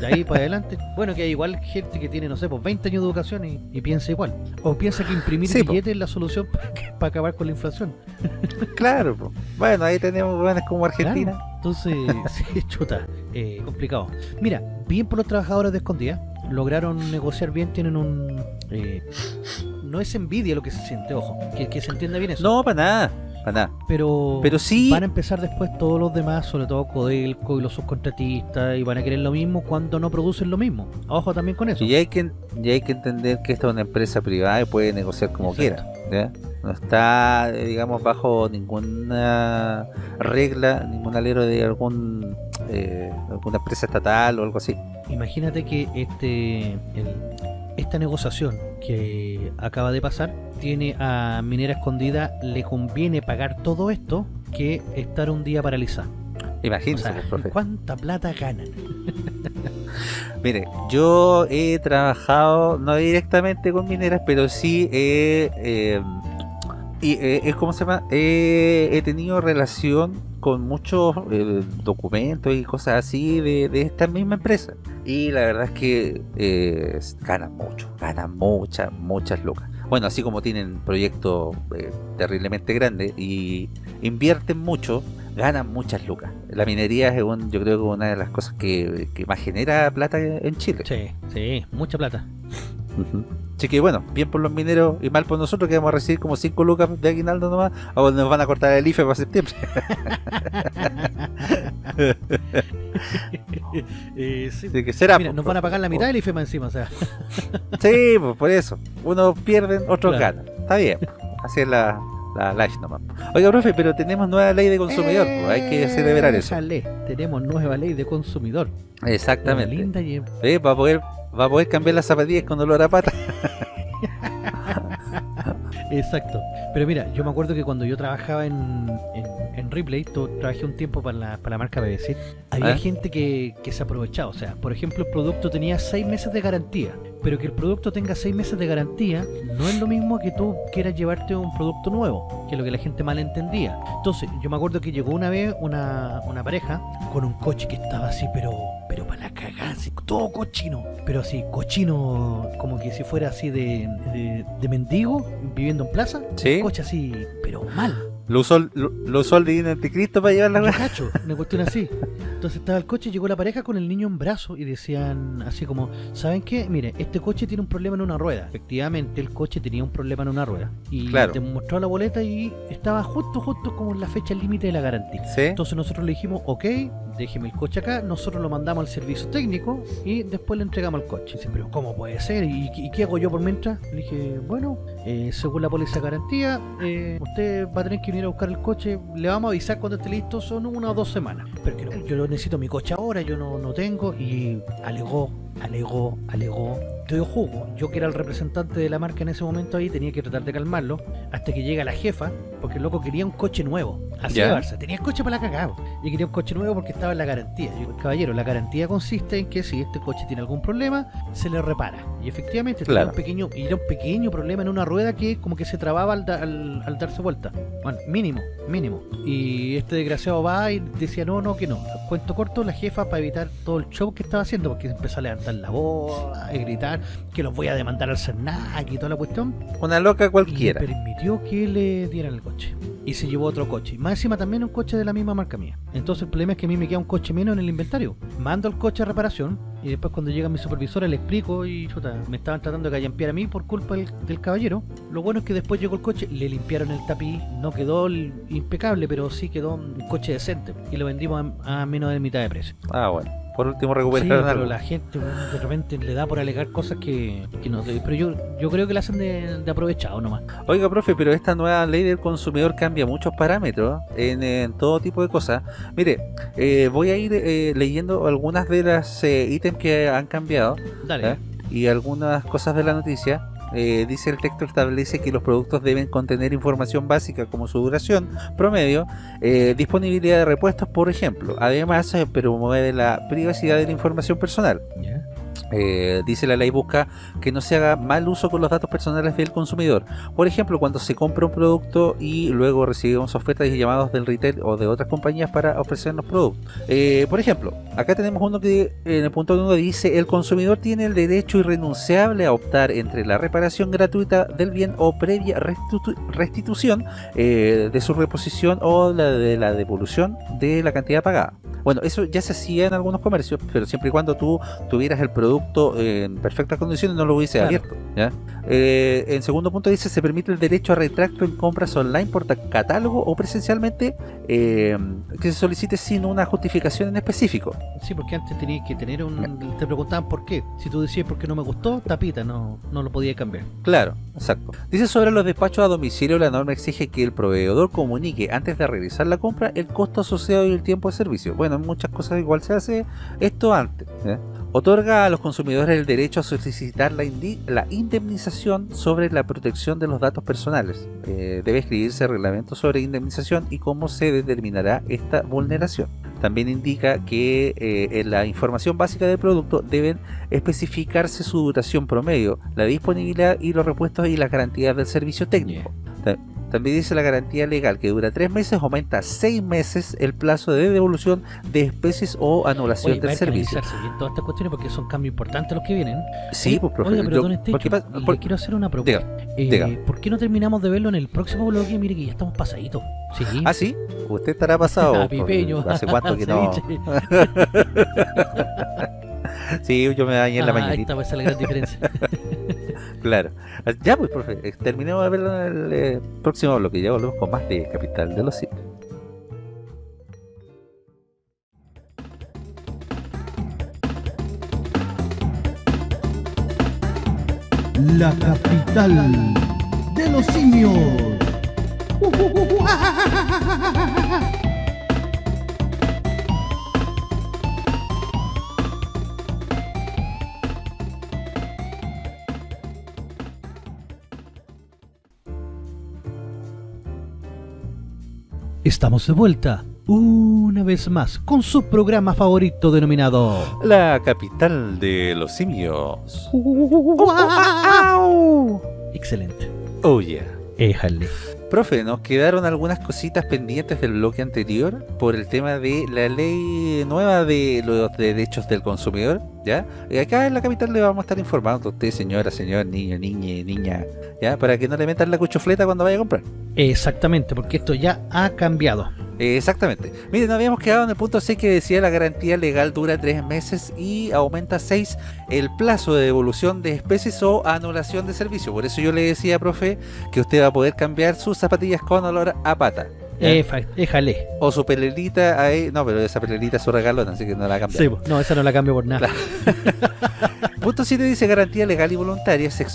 de ahí para adelante, bueno, que hay igual gente que tiene, no sé, pues 20 años de educación y, y piensa igual. O piensa que imprimir
Sí, po.
billetes es la solución para, que- para acabar con la inflación.
Claro, po. bueno, ahí tenemos buenas como Argentina.
Claro. Entonces, sí, chuta, eh, complicado. Mira, bien por los trabajadores de escondida, lograron negociar bien, tienen un... eh, no es envidia lo que se siente, ojo, que, que se entienda bien eso.
No, para nada, para nada.
pero,
Pero sí-
van a empezar después todos los demás, sobre todo Codelco y los subcontratistas, y van a querer lo mismo cuando no producen lo mismo. Ojo también con eso.
Y hay que, y hay que entender que esta es una empresa privada y puede negociar como
Exacto.
quiera. ¿ya? No está, eh, digamos, bajo ninguna regla, ningún alero de algún eh, alguna empresa estatal o algo así.
Imagínate que este el- esta negociación que acaba de pasar tiene a Minera Escondida, le conviene pagar todo esto que estar un día paralizada. O
Imagínense,
sea,
pues, profe.
¿cuánta plata ganan?
Mire, yo he trabajado, no directamente con mineras, pero sí he, eh, y, eh, es como se llama, he tenido relación con muchos eh, documentos y cosas así de, de, esta misma empresa. Y la verdad es que eh, ganan mucho, ganan muchas, muchas lucas. Bueno, así como tienen proyectos eh, terriblemente grandes y invierten mucho, ganan muchas lucas. La minería es un, yo creo que una de las cosas que, que más genera plata en Chile.
Sí, sí, mucha plata.
Uh -huh. Así que bueno, bien por los mineros y mal por nosotros que vamos a recibir como 5 lucas de aguinaldo nomás, o nos van a cortar el IFE para septiembre.
eh, sí.
Así que será.
Mira, nos van a pagar la mitad del IFE más encima, o sea.
sí, pues por eso. Unos pierden, otros
Claro.
ganan. Está bien. Así es la, la life nomás. Oiga, profe, pero tenemos nueva ley de consumidor, pues, hay que celebrar eso.
Tenemos nueva ley de consumidor.
Exactamente.
Linda y
Eh, va a poder va a poder cambiar las zapatillas con olor a pata.
Exacto. Pero mira, yo me acuerdo que cuando yo trabajaba en, en Ripley, to- trabajé un tiempo para la, para la marca BBC, había
¿Ah?
gente que, que se aprovechaba. O sea, por ejemplo, el producto tenía seis meses de garantía. Pero que el producto tenga seis meses de garantía no es lo mismo que tú quieras llevarte un producto nuevo, que es lo que la gente mal entendía. Entonces, yo me acuerdo que llegó una vez una, una pareja con un coche que estaba así, pero pero para la cagada, todo cochino. Pero así, cochino, como que si fuera así de, de, de mendigo, viviendo en plaza.
Sí.
Un coche así, pero mal.
Lo usó, el- lo, lo usó el divino anticristo para llevar la
Yo cacho, una cuestión así. Entonces estaba el coche, llegó la pareja con el niño en brazo y decían así como, ¿saben qué? Mire, este coche tiene un problema en una rueda. Efectivamente, el coche tenía un problema en una rueda. Y
Claro.
te mostró la boleta y estaba justo, justo como en la fecha límite de la garantía.
Sí.
Entonces nosotros le dijimos, ok, déjeme el coche acá, nosotros lo mandamos al servicio técnico y después le entregamos el coche. Dice, pero ¿cómo puede ser? ¿Y, y qué hago yo por mientras? Le dije, bueno, eh, según la póliza de garantía, eh, usted va a tener que venir a buscar el coche, le vamos a avisar cuando esté listo, son una o dos semanas. Pero que no, yo necesito mi coche ahora, yo no, no tengo, y alegó, alegó, alegó. Yo jugo, yo que era el representante de la marca en ese momento ahí, tenía que tratar de calmarlo, hasta que llega la jefa, porque el loco quería un coche nuevo, así de Barça, tenía el coche para la cagada, y quería un coche nuevo porque estaba en la garantía. Yo, caballero, la garantía consiste en que si este coche tiene algún problema, se le repara. Y efectivamente tenía
Claro.
un pequeño, y era un pequeño problema en una rueda que como que se trababa al, da- al- al darse vuelta. Bueno, mínimo, mínimo. Y este desgraciado va y decía, no, no, que no. Cuento corto, la jefa para evitar todo el show que estaba haciendo, porque empezó a levantar la voz, a gritar, que los voy a demandar al CERNAC y toda la cuestión.
Una loca
Y
cualquiera.
permitió que le dieran el coche. Y se llevó otro coche. Más encima también un coche de la misma marca mía. Entonces el problema es que a mí me queda un coche menos en el inventario. Mando el coche a reparación y después cuando llega mi supervisora le explico y chuta, me estaban tratando de callampear a mí por culpa del, del caballero. Lo bueno es que después llegó el coche, le limpiaron el tapiz, no quedó el- impecable, pero sí quedó un coche decente. Y lo vendimos a, a menos de mitad de precio.
Ah, bueno. Por último
Sí,
recuperaron
pero
algo.
la gente de repente le da por alegar cosas que, que no. Pero yo, yo creo que la hacen de, de aprovechado nomás.
Oiga, profe, pero esta nueva ley del consumidor cambia muchos parámetros en, en todo tipo de cosas. Mire, eh, voy a ir eh, leyendo algunas de las eh, ítems que han cambiado
Dale.
y algunas cosas de la noticia. Eh, dice el texto establece que los productos deben contener información básica como su duración promedio, eh, disponibilidad de repuestos, por ejemplo. Además, eh, promueve la privacidad de la información personal. Eh, dice la ley busca que no se haga mal uso con los datos personales del consumidor. Por ejemplo, cuando se compra un producto y luego recibimos ofertas y llamados del retail o de otras compañías para ofrecernos productos. Eh, por ejemplo, acá tenemos uno que en el punto 1 dice el consumidor tiene el derecho irrenunciable a optar entre la reparación gratuita del bien o previa restitu- restitución eh, de su reposición o la de la devolución de la cantidad pagada. Bueno, eso ya se hacía en algunos comercios, pero siempre y cuando tú tuvieras el producto en perfectas condiciones no lo hubiese
Claro.
abierto. ¿ya? Eh, en segundo punto dice se permite el derecho a retracto en compras online por catálogo o presencialmente eh, que se solicite sin una justificación en específico.
Sí, porque antes tenías que tener un. Te preguntaban por qué. Si tú decías por qué no me gustó, tapita, no, no lo podía cambiar.
Claro, exacto. Dice sobre los despachos a domicilio, la norma exige que el proveedor comunique antes de realizar la compra el costo asociado y el tiempo de servicio. Bueno, en muchas cosas igual se hace esto antes. Otorga a los consumidores el derecho a solicitar la, la indemnización sobre la protección de los datos personales. Eh, debe escribirse reglamento sobre indemnización y cómo se determinará esta vulneración. También indica que eh, en la información básica del producto deben especificarse su duración promedio, la disponibilidad y los repuestos y las garantías del servicio técnico. Ta- También dice la garantía legal que dura tres meses, aumenta a seis meses el plazo de devolución de especies o anulación
Oye, va a
del servicio.
bien todas estas cuestiones porque son cambios importantes los que vienen.
Sí,
Oye,
pues profe.
Oiga, pero
yo-
don Estecho,
porque pa-
le
por-
quiero hacer una propuesta. Eh,
diga.
¿Por qué no terminamos de verlo en el próximo bloque? Mire que ya estamos pasaditos. Sí.
Ah, sí, usted estará pasado.
Ah, pipeño.
¿Hace cuánto que no? Sí, yo me bañé en la
Ah, ahí
mañanita.
está, pues, esa es la gran diferencia.
Claro. Ya, pues, profe, eh, terminemos de verlo en el eh, próximo bloque. Ya volvemos con más de Capital de los Simios.
La capital de los simios.
Estamos de vuelta, una vez más, con su programa favorito denominado...
La capital de los simios.
Excelente.
Oh, yeah.
Éjale.
Profe, nos quedaron algunas cositas pendientes del bloque anterior por el tema de la ley nueva de los derechos del consumidor, ¿ya? Y acá en la capital le vamos a estar informando a usted, señora, señor, niño, niña, niña, ¿ya? Para que no le metan la cuchufleta cuando vaya a comprar.
Exactamente, porque esto ya ha cambiado.
Exactamente. Miren, habíamos quedado en el punto 6 que decía la garantía legal dura 3 meses y aumenta a 6 el plazo de devolución de especies o anulación de servicio. Por eso yo le decía, profe, que usted va a poder cambiar sus zapatillas con olor a pata.
Éjale.
O su pelerita ahí. No, pero esa pelerita es su regalón, así que no la.
Sí, po. no, esa no la cambio por nada.
Punto 7 dice garantía legal y voluntaria. Se,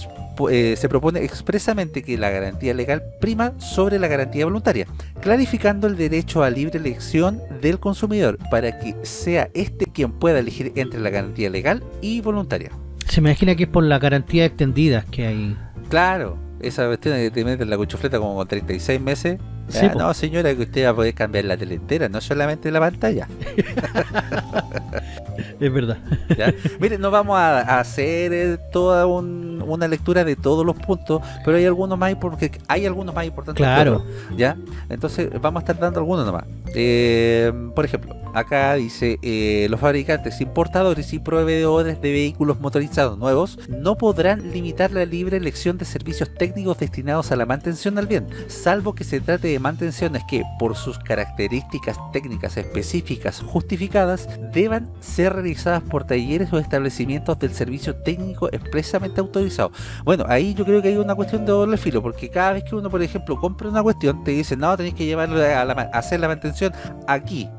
eh, se propone expresamente que la garantía legal prima sobre la garantía voluntaria, clarificando el derecho a libre elección del consumidor para que sea este quien pueda elegir entre la garantía legal y voluntaria.
Se me imagina que es por la garantía extendida que hay.
Claro, esa cuestión de que te meten la cuchufleta como con 36 meses.
Sí,
Ah, no, señora, que usted va a poder cambiar la tele entera, no solamente la pantalla.
Es verdad.
¿ya? Mire, no vamos a, a hacer eh, toda un- una lectura de todos los puntos, pero hay algunos más porque hay algunos más importantes. que
Claro.
otros, ¿ya? Entonces vamos a estar dando algunos nomás. Eh, por ejemplo, acá dice eh, los fabricantes, importadores y proveedores de vehículos motorizados nuevos no podrán limitar la libre elección de servicios técnicos destinados a la mantención del bien, salvo que se trate de mantenciones que, por sus características técnicas específicas justificadas, deban ser realizadas por talleres o establecimientos del servicio técnico expresamente autorizado. Bueno, ahí yo creo que hay una cuestión de doble filo, porque cada vez que uno, por ejemplo, compra una cuestión, te dicen, no, tenéis que llevarlo a, hacer la mantención aquí.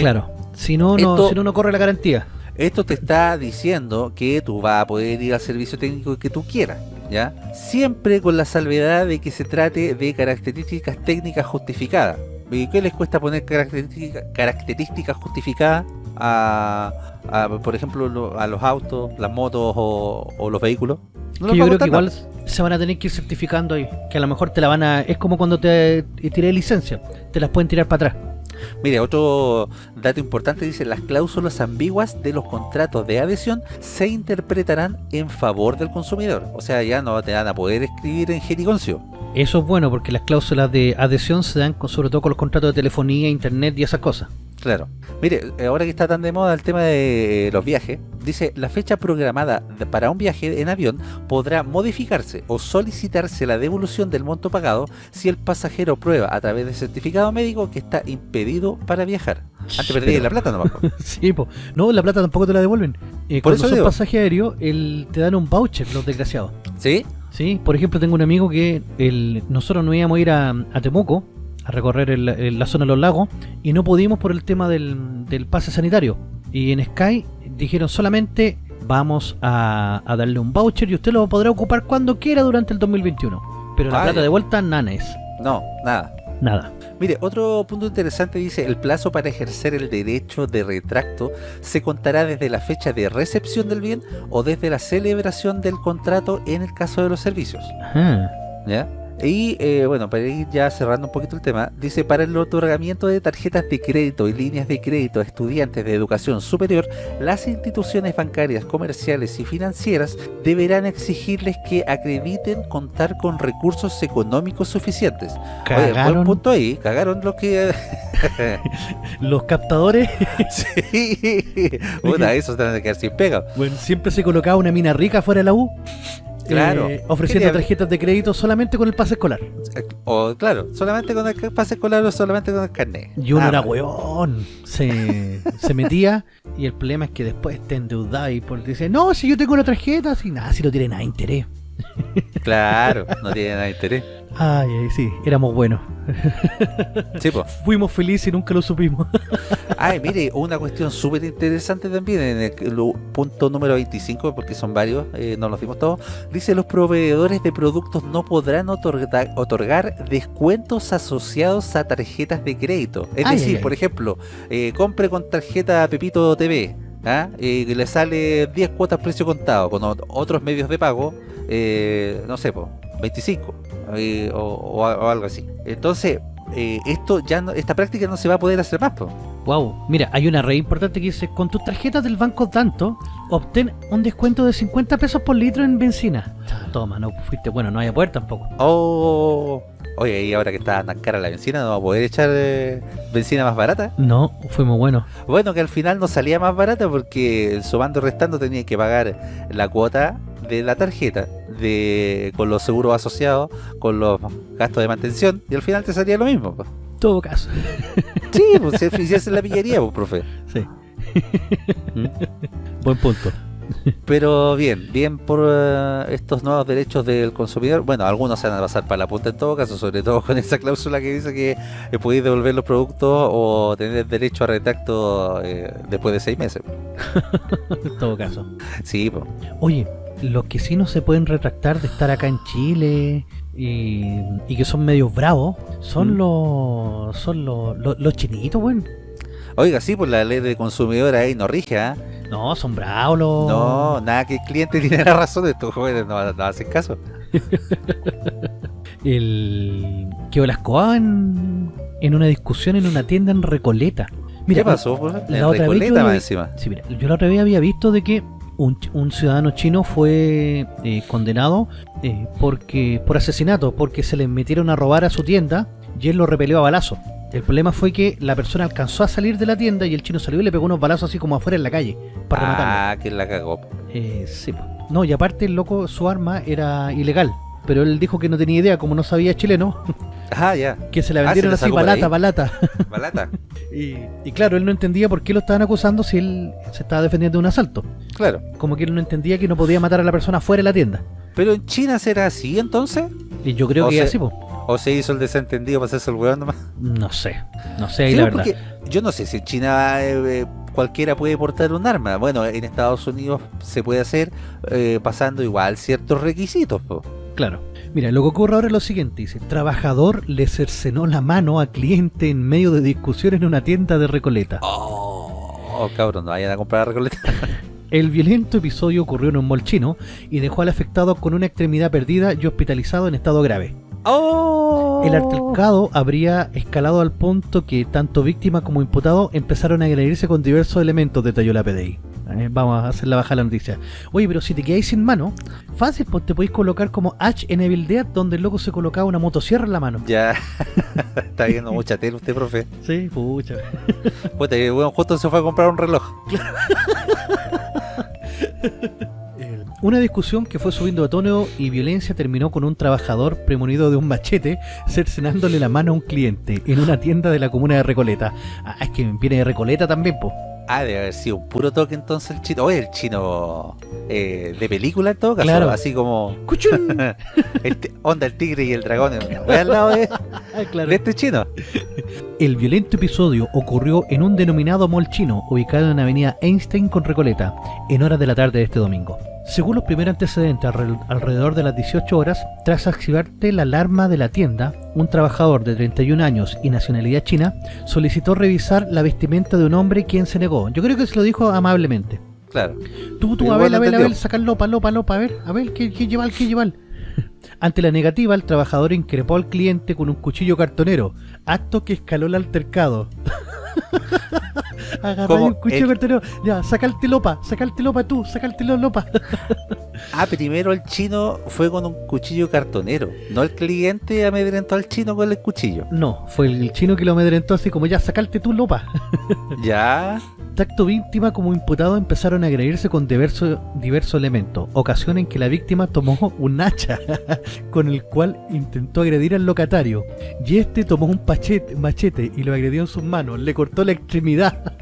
Claro. Si no, no, si no, no corre la garantía.
Esto te está diciendo que tú vas a poder ir al servicio técnico que tú quieras, ¿ya? Siempre con la salvedad de que se trate de características técnicas justificadas. ¿Y qué les cuesta poner característica- características justificadas a, a, por ejemplo, lo- a los autos, las motos o, o los vehículos? No
que yo creo que igual se van a tener que ir certificando ahí. Que a lo mejor te la van a. Es como cuando te tiré licencia. Te las pueden tirar para atrás.
Mire, otro dato importante dice, las cláusulas ambiguas de los contratos de adhesión se interpretarán en favor del consumidor. O sea, ya no te van a poder escribir en jerigoncio.
Eso es bueno porque las cláusulas de adhesión se dan con- sobre todo con los contratos de telefonía, internet y esas cosas.
Claro. Mire, ahora que está tan de moda el tema de los viajes, dice, la fecha programada para un viaje en avión podrá modificarse o solicitarse la devolución del monto pagado si el pasajero prueba a través de certificado médico que está impedido para viajar. Antes perdí
Pero-
la plata nomás.
sí, po. No, la plata tampoco te la devuelven. Eh,
Por
cuando
eso
son
digo.
pasaje aéreo, el, te dan un voucher, los desgraciados.
¿Sí?
Sí, por ejemplo, tengo un amigo que el, nosotros nos íbamos a ir a, a Temuco a recorrer el- el- la zona de los lagos y no pudimos por el tema del, del pase sanitario. Y en Sky dijeron solamente vamos a, a darle un voucher y usted lo podrá ocupar cuando quiera durante el 2021. Pero la
Ah,
plata de vuelta, nada es.
No, nada.
Nada.
Mire, otro punto interesante dice, el plazo para ejercer el derecho de retracto se contará desde la fecha de recepción del bien o desde la celebración del contrato en el caso de los servicios.
Ajá.
¿ya? Y eh, bueno, para ir ya cerrando un poquito el tema, dice para el otorgamiento de tarjetas de crédito y líneas de crédito a estudiantes de educación superior, las instituciones bancarias, comerciales y financieras deberán exigirles que acrediten contar con recursos económicos suficientes. Oye, buen
Cagaron
punto ahí, cagaron los que...
los captadores.
sí, puta, esos tendrán que quedar sin pega.
Bueno, siempre se colocaba una mina rica fuera de la U.
Claro.
eh, ofreciendo
Quería-
tarjetas de crédito solamente con el pase escolar.
O claro, solamente con el pase escolar o solamente con el carnet.
Y uno
Nada
era weón. Se, se metía y el problema es que después te endeudaba y por, dice, no, si yo tengo una tarjeta, si nada, si no tiene nada de interés.
Claro, no tiene nada de interés.
Ay, ay, sí, éramos buenos.
Sí.
Fuimos felices y nunca lo supimos.
Ay, mire, una cuestión súper interesante también en el punto número 25, porque son varios, eh, no los dimos todos. Dice: los proveedores de productos no podrán otorgar, otorgar descuentos asociados a tarjetas de crédito. Es
Ay,
decir,
ay,
por ejemplo, eh, compre con tarjeta Pepito TV. ¿ah? Y le sale 10 cuotas precio contado con ot- otros medios de pago, eh, no sé, po, 25 eh, o, o a- o algo así. Entonces, eh, esto ya no, esta práctica no se va a poder hacer más. Po.
Wow, mira, hay una red importante que dice, con tus tarjetas del banco tanto, obtén un descuento de 50 pesos por litro en benzina. Toma, no fuiste, bueno, no hay a poder tampoco.
Oh, oye, y ahora que está tan cara la benzina, ¿no va a poder echar eh, benzina más barata?
No, fuimos buenos.
Bueno, que al final no salía más barata porque sumando restando tenía que pagar la cuota de la tarjeta de con los seguros asociados, con los gastos de mantención, y al final te salía lo mismo. pues.
Todo caso.
Sí, pues si es la pillería, pues, profe.
Sí.
¿Mm?
Buen punto.
Pero bien, bien por eh, estos nuevos derechos del consumidor. Bueno, algunos se van a pasar para la punta en todo caso, sobre todo con esa cláusula que dice que eh, podéis devolver los productos o tener derecho a retracto eh, después de seis meses.
Todo caso.
Sí, pues.
Oye, los que sí no se pueden retractar de estar acá en Chile y, y que son medios bravos son
Mm.
los son los, los, los chinitos, weón.
Oiga, sí, pues la ley de consumidor ahí no rige, ¿ah?
No, son bravos los...
No, nada que el cliente tiene la razón, estos jóvenes no, no hacen caso.
El... Que las en, en una discusión en una tienda en Recoleta. Mira,
¿Qué pasó? Pues?
la
En
otra vez
Recoleta
yo
más encima.
Sí, mira, yo la otra vez había visto de que un, un ciudadano chino fue eh, condenado eh, porque por asesinato, porque se le metieron a robar a su tienda y él lo repelió a balazo. El problema fue que la persona alcanzó a salir de la tienda y el chino salió y le pegó unos balazos así como afuera en la calle para rematarlo.
Ah, que la cagó.
Eh, sí, no, y aparte el loco, su arma era ilegal. Pero él dijo que no tenía idea, como no sabía chileno,
Ah, ya.
que se la
Ah,
vendieron
se
así balata, balata.
Balata.
Y, y claro, él no entendía por qué lo estaban acusando si él se estaba defendiendo de un asalto.
Claro.
Como que él no entendía que no podía matar a la persona fuera de la tienda.
Pero en China será así entonces?
Y yo creo
O
que es así, po.
¿O se hizo el desentendido para hacerse el weón nomás?
No sé, no sé ahí
Sí,
la verdad.
porque yo no sé si en China eh, eh, cualquiera puede portar un arma. Bueno, en Estados Unidos se puede hacer eh, pasando igual ciertos requisitos. po.
Claro. Mira, lo que ocurre ahora es lo siguiente, dice, trabajador le cercenó la mano a cliente en medio de discusión en una tienda de Recoleta.
Oh, cabrón, no vayan a comprar Recoleta.
El violento episodio ocurrió en un mall chino y dejó al afectado con una extremidad perdida y hospitalizado en estado grave.
Oh.
El altercado habría escalado al punto que tanto víctima como imputado empezaron a agredirse con diversos elementos, detalló la PDI. Eh, vamos a hacer la baja la noticia. Oye, pero si te quedáis sin mano, fácil, pues te podéis colocar como H en Evil Dead, donde el loco se colocaba una motosierra en la mano.
Ya, está viendo mucha tele usted, profe.
Sí, pucha.
Bueno, justo se fue a comprar un reloj.
Una discusión que fue subiendo de tono y violencia terminó con un trabajador premonido de un machete cercenándole la mano a un cliente en una tienda de la comuna de Recoleta. Ah, es que viene de Recoleta también, po.
Ah, debe haber sido un puro toque entonces el chino. Oye, el chino eh, de película en todo caso.
Claro.
Así como el onda el tigre y el dragón. Voy al lado de,
Ah, claro.
de este chino.
El violento episodio ocurrió en un denominado mall chino ubicado en la avenida Einstein con Recoleta, en horas de la tarde de este domingo. Según los primeros antecedentes, alre- alrededor de las 18 horas, tras activarte la alarma de la tienda, un trabajador de 31 años y nacionalidad china solicitó revisar la vestimenta de un hombre quien se negó. Yo creo que se lo dijo amablemente.
Claro.
Tú, tú,
Igual
a ver,
lo
a ver, a
entendió.
ver, sacar lopa, lopa, lopa, a ver, a ver, ¿qué, qué lleva, qué lleva? Ante la negativa, el trabajador increpó al cliente con un cuchillo cartonero, acto que escaló el altercado. Agarró
Como
un cuchillo
el-
cartonero, ya, saca el telopa, saca el telopa tú, saca el telopa.
Ah, primero el chino fue con un cuchillo cartonero. No el cliente amedrentó al chino con el cuchillo.
No, fue el chino que lo amedrentó así como ya, sacarte tu lopa.
Ya.
Tacto víctima como imputado empezaron a agredirse con diversos diversos elementos, ocasión en que la víctima tomó un hacha con el cual intentó agredir al locatario y este tomó un pachete, machete y lo agredió en sus manos, le cortó la extremidad.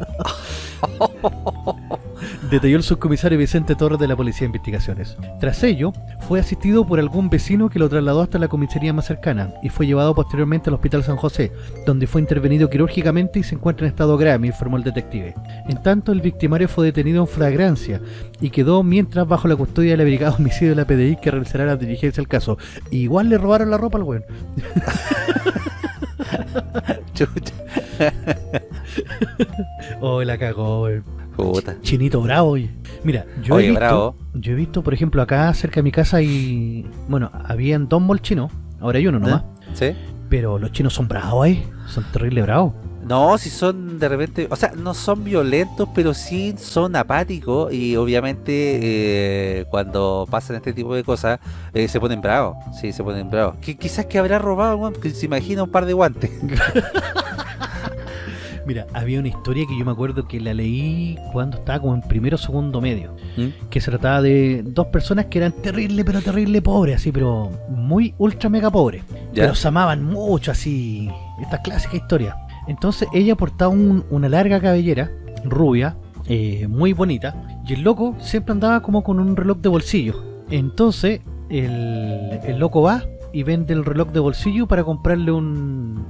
Detalló el subcomisario Vicente Torres de la Policía de Investigaciones. Tras ello, fue asistido por algún vecino que lo trasladó hasta la comisaría más cercana y fue llevado posteriormente al Hospital San José, donde fue intervenido quirúrgicamente y se encuentra en estado grave, informó el detective. En tanto, el victimario fue detenido en flagrancia y quedó mientras bajo la custodia de la Brigada Homicidio de la PDI que realizará la diligencia del caso. Igual le robaron la ropa al weón.
Chucha.
Oh, la cagó.
Puta.
Chinito bravo, oye. Mira, yo he visto,
bravo.
yo he visto, por ejemplo, acá cerca de mi casa y bueno, habían dos malls chinos, ahora hay uno nomás,
¿Sí?
pero los chinos son bravos ahí, son terrible bravos.
No, si son de repente, o sea, no son violentos, pero sí son apáticos y obviamente eh, cuando pasan este tipo de cosas eh, se ponen bravos, sí, se ponen bravos. Que quizás que habrá robado, que se imagina un par de guantes.
Mira, había una historia que yo me acuerdo que la leí cuando estaba como en primero o segundo medio,
¿Mm?
que se trataba de dos personas que eran terrible, pero terrible pobres, así, pero muy ultra mega pobres.
¿Ya?
Pero se amaban mucho, así, esta clásica historia. Entonces ella portaba un- una larga cabellera, rubia, eh, muy bonita, y el loco siempre andaba como con un reloj de bolsillo. Entonces el, el loco va y vende el reloj de bolsillo para comprarle un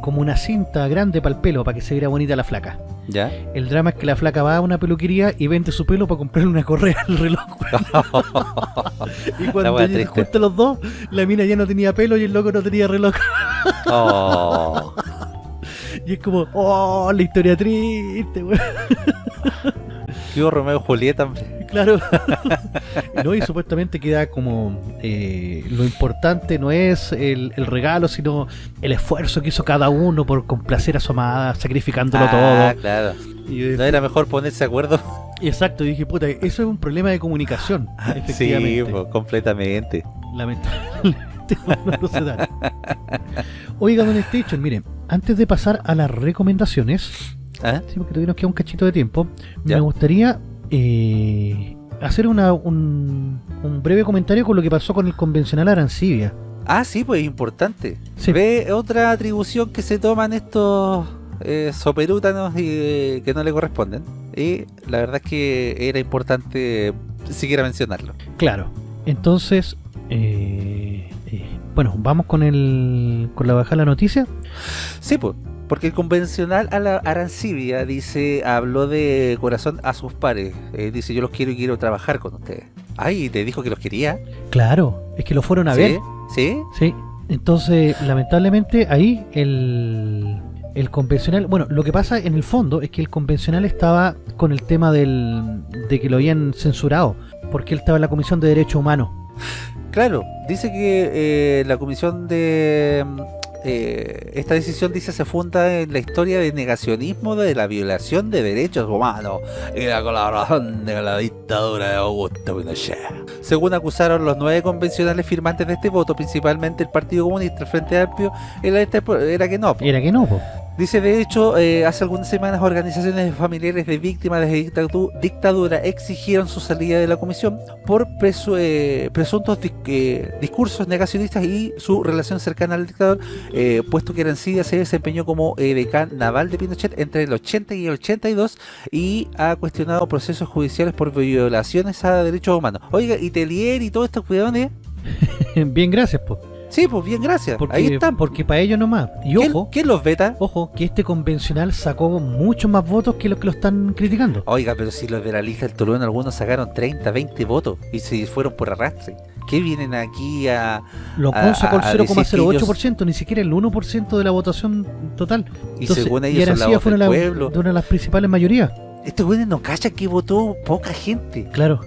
como una cinta grande para el pelo, para que se viera bonita la flaca.
¿Ya?
El drama es que la flaca va a una peluquería y vende su pelo para comprarle una correa al reloj. y cuando los dos, la mina ya no tenía pelo y el loco no tenía reloj.
Oh.
Y es como, oh, la historia triste, weón.
¿Qué hubo Romeo y Julieta, hombre?
Claro. no, y supuestamente queda como eh, lo importante no es el, el regalo, sino el esfuerzo que hizo cada uno por complacer a su amada, sacrificándolo
Ah,
todo.
claro.
Y, eh,
¿No era mejor ponerse de acuerdo?
Exacto, y dije, puta, eso es un problema de comunicación,
Sí,
efectivamente.
pues, completamente.
Lamentablemente Oiga, Don Station, miren, antes de pasar a las recomendaciones,
¿Ah?
sí, porque nos queda un cachito de tiempo,
Ya.
me gustaría eh, hacer una, un, un breve comentario con lo que pasó con el convencional Arancibia.
Ah, sí, pues importante.
Sí.
Ve otra atribución que se toman estos eh, soperútanos y eh, que no le corresponden. Y la verdad es que era importante siquiera mencionarlo.
Claro, entonces, eh, bueno, vamos con el con la bajada de la noticia.
Sí, pues. Porque el convencional a la Arancibia dice, habló de corazón a sus pares. Eh, dice, yo los quiero y quiero trabajar con ustedes. Ay, te dijo que los quería.
Claro, es que lo fueron a
¿Sí?
ver.
¿Sí?
Sí, entonces lamentablemente ahí el, el convencional, bueno, lo que pasa en el fondo es que el convencional estaba con el tema del, de que lo habían censurado, porque él estaba en la Comisión de Derechos Humanos.
Claro, dice que eh, la comisión de... eh, esta decisión dice se funda en la historia de negacionismo de la violación de derechos humanos y la colaboración de la dictadura de Augusto Pinochet. Según acusaron los nueve convencionales firmantes de este voto, principalmente el Partido Comunista, el Frente Amplio, este- era que no.
Era que no.
Dice, de hecho, eh, hace algunas semanas organizaciones familiares de víctimas de dictadu- dictadura exigieron su salida de la comisión por presu- eh, presuntos eh, discursos negacionistas y su relación cercana al dictador, eh, puesto que Arancibia se desempeñó como decán naval de Pinochet entre el 80 y el 82 y ha cuestionado procesos judiciales por violaciones a derechos humanos. Oiga, y Telier y todos estos cuidadones,
Bien, gracias, po.
Sí, pues bien, gracias.
Porque,
Ahí están.
porque para ellos nomás. Y
¿Quién,
ojo,
quién los veta?
ojo, que este convencional sacó muchos más votos que los que lo están criticando.
Oiga, pero si los de la lista del Tolón algunos sacaron 30, 20 votos y se fueron por arrastre. ¿Qué vienen aquí a...?
Los
a-
sacó el
a- a decir que
0,08%, ni siquiera el 1% de la votación total.
Y
Entonces,
según
y
ellos son la voz
fue
del
una,
pueblo.
de una de las principales mayorías.
Estos güeyes no cachan que votó poca gente.
Claro.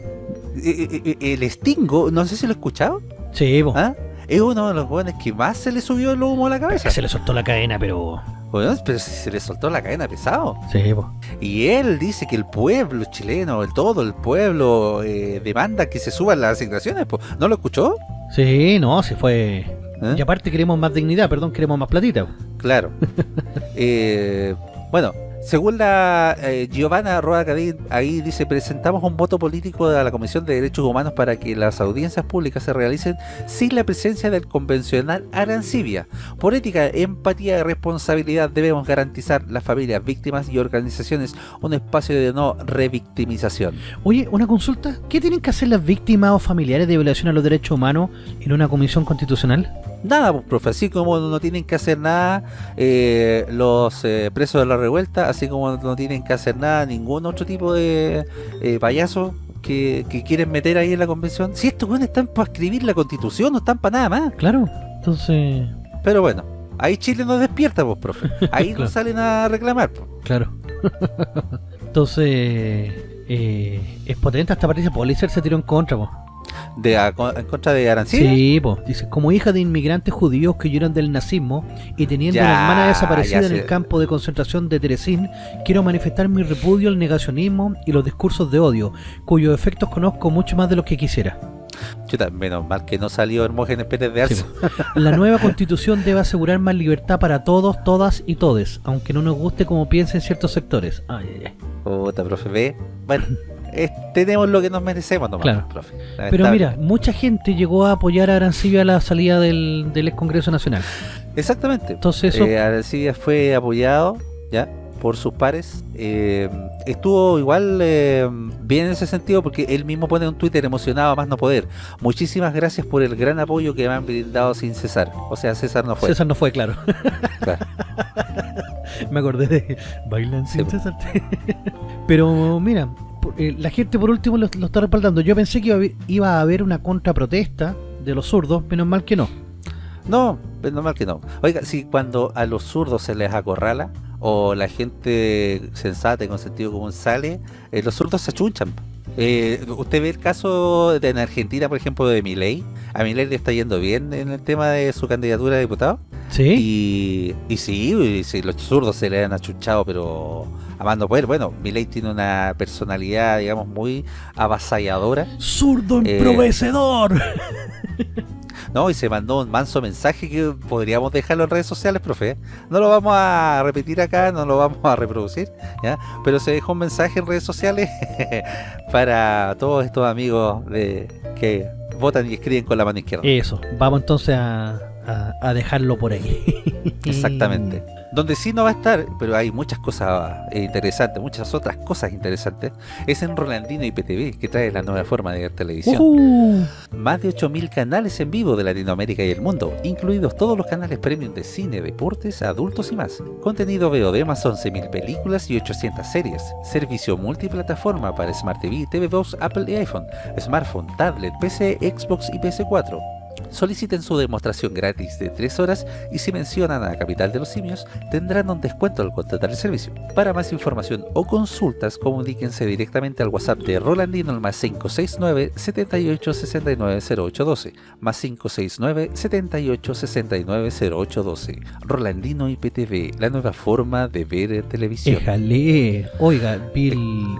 Eh, eh, eh, El Stingo, no sé si lo he escuchado.
Sí.
¿Ah? Es uno de los jóvenes que más se le subió el humo a la cabeza.
Se le soltó la cadena, pero...
Bueno, pero se le soltó la cadena pesado.
Sí, po.
Y él dice que el pueblo chileno, el todo el pueblo, eh, demanda que se suban las asignaciones. po. ¿No lo escuchó?
Sí, no, se fue...
¿Eh?
Y aparte queremos más dignidad, perdón, queremos más platita. po.
Claro. Eh, bueno, según la eh, Giovanna Roa Cadín, ahí dice, presentamos un voto político a la Comisión de Derechos Humanos para que las audiencias públicas se realicen sin la presencia del convencional Arancibia. Por ética, empatía y responsabilidad debemos garantizar las familias, víctimas y organizaciones un espacio de no revictimización.
Oye, una consulta. ¿Qué tienen que hacer las víctimas o familiares de violación a los derechos humanos en una comisión constitucional?
Nada, pues, profe, así como no tienen que hacer nada eh, los eh, presos de la revuelta, así como no tienen que hacer nada ningún otro tipo de eh, payaso que, que quieren meter ahí en la convención. Si estos güeyes están para escribir la constitución, no están para nada más.
Claro. Entonces...
Pero bueno, ahí Chile nos despierta, pues, profe. Ahí
Claro.
nos salen a reclamar. pues.
Claro. Entonces... eh, es potente, hasta parece Pulitzer se tiró en contra, po.
De, a- en contra de Arancibia.
Sí, po. Dice, como hija de inmigrantes judíos que huyeron del nazismo y teniendo
Ya,
una hermana desaparecida en el campo de concentración de Teresín, quiero manifestar mi repudio al negacionismo y los discursos de odio, cuyos efectos conozco mucho más de los que quisiera.
Chuta, menos mal que no salió Hermógenes Pérez de
Sí,
Arce.
po. La nueva constitución debe asegurar más libertad para todos, todas y todes, aunque no nos guste como piensen ciertos sectores. Ay, ay, ay.
Puta, profe, ve. Bueno, es- tenemos lo que nos merecemos nomás,
Claro.
profe.
Pero mira, mucha gente llegó a apoyar a Arancibia a la salida del, del ex Congreso Nacional.
Exactamente.
Entonces eso...
Eh, Arancibia fue apoyado ya por sus pares. Eh, estuvo igual eh, bien en ese sentido porque él mismo pone un Twitter emocionado a más no poder. Muchísimas gracias por el gran apoyo que me han brindado sin cesar. O sea, César no fue.
César no fue, claro.
Claro.
Me acordé de Bailan sin
Sí.
César. Pero mira, eh, la gente por último lo, lo está respaldando. Yo pensé que iba a, haber, iba a haber una contraprotesta de los zurdos, menos mal que no.
No, es normal que no. Oiga, si cuando a los zurdos se les acorrala o la gente sensata y con sentido común sale, eh, los zurdos se achunchan. Eh, ¿Usted ve el caso de en Argentina, por ejemplo, de Milei? A Milei le está yendo bien en el tema de su candidatura a diputado.
¿Sí?
Y, y sí, y sí, los zurdos se le han achuchado, pero amando poder. Bueno, Milei tiene una personalidad, digamos, muy avasalladora.
¡Zurdo
Eh,
emprovecedor!
No, y se mandó un manso mensaje que podríamos dejarlo en redes sociales, profe. No lo vamos a repetir acá, no lo vamos a reproducir, ¿ya? Pero se dejó un mensaje en redes sociales para todos estos amigos de que votan y escriben con la mano izquierda.
Eso, vamos entonces a, a- a dejarlo por ahí.
Exactamente. Donde sí no va a estar, pero hay muchas cosas eh, interesantes, muchas otras cosas interesantes, es en Rolandino IPTV, que trae la nueva forma de ver televisión. Más de 8.000 canales en vivo de Latinoamérica y el mundo, incluidos todos los canales premium de cine, deportes, adultos y más. Contenido VOD más 11.000 películas y 800 series. Servicio multiplataforma para Smart TV, TV2, Apple y iPhone, smartphone, tablet, PC, Xbox y PS4. Soliciten su demostración gratis de 3 horas y si mencionan a Capital de los Simios tendrán un descuento al contratar el servicio. Para más información o consultas comuníquense directamente al WhatsApp de Rolandino al más 569 78 69 0812 más 569 78 69 0812 Rolandino IPTV, la nueva forma de ver televisión.
Éjale. Oiga, Bill,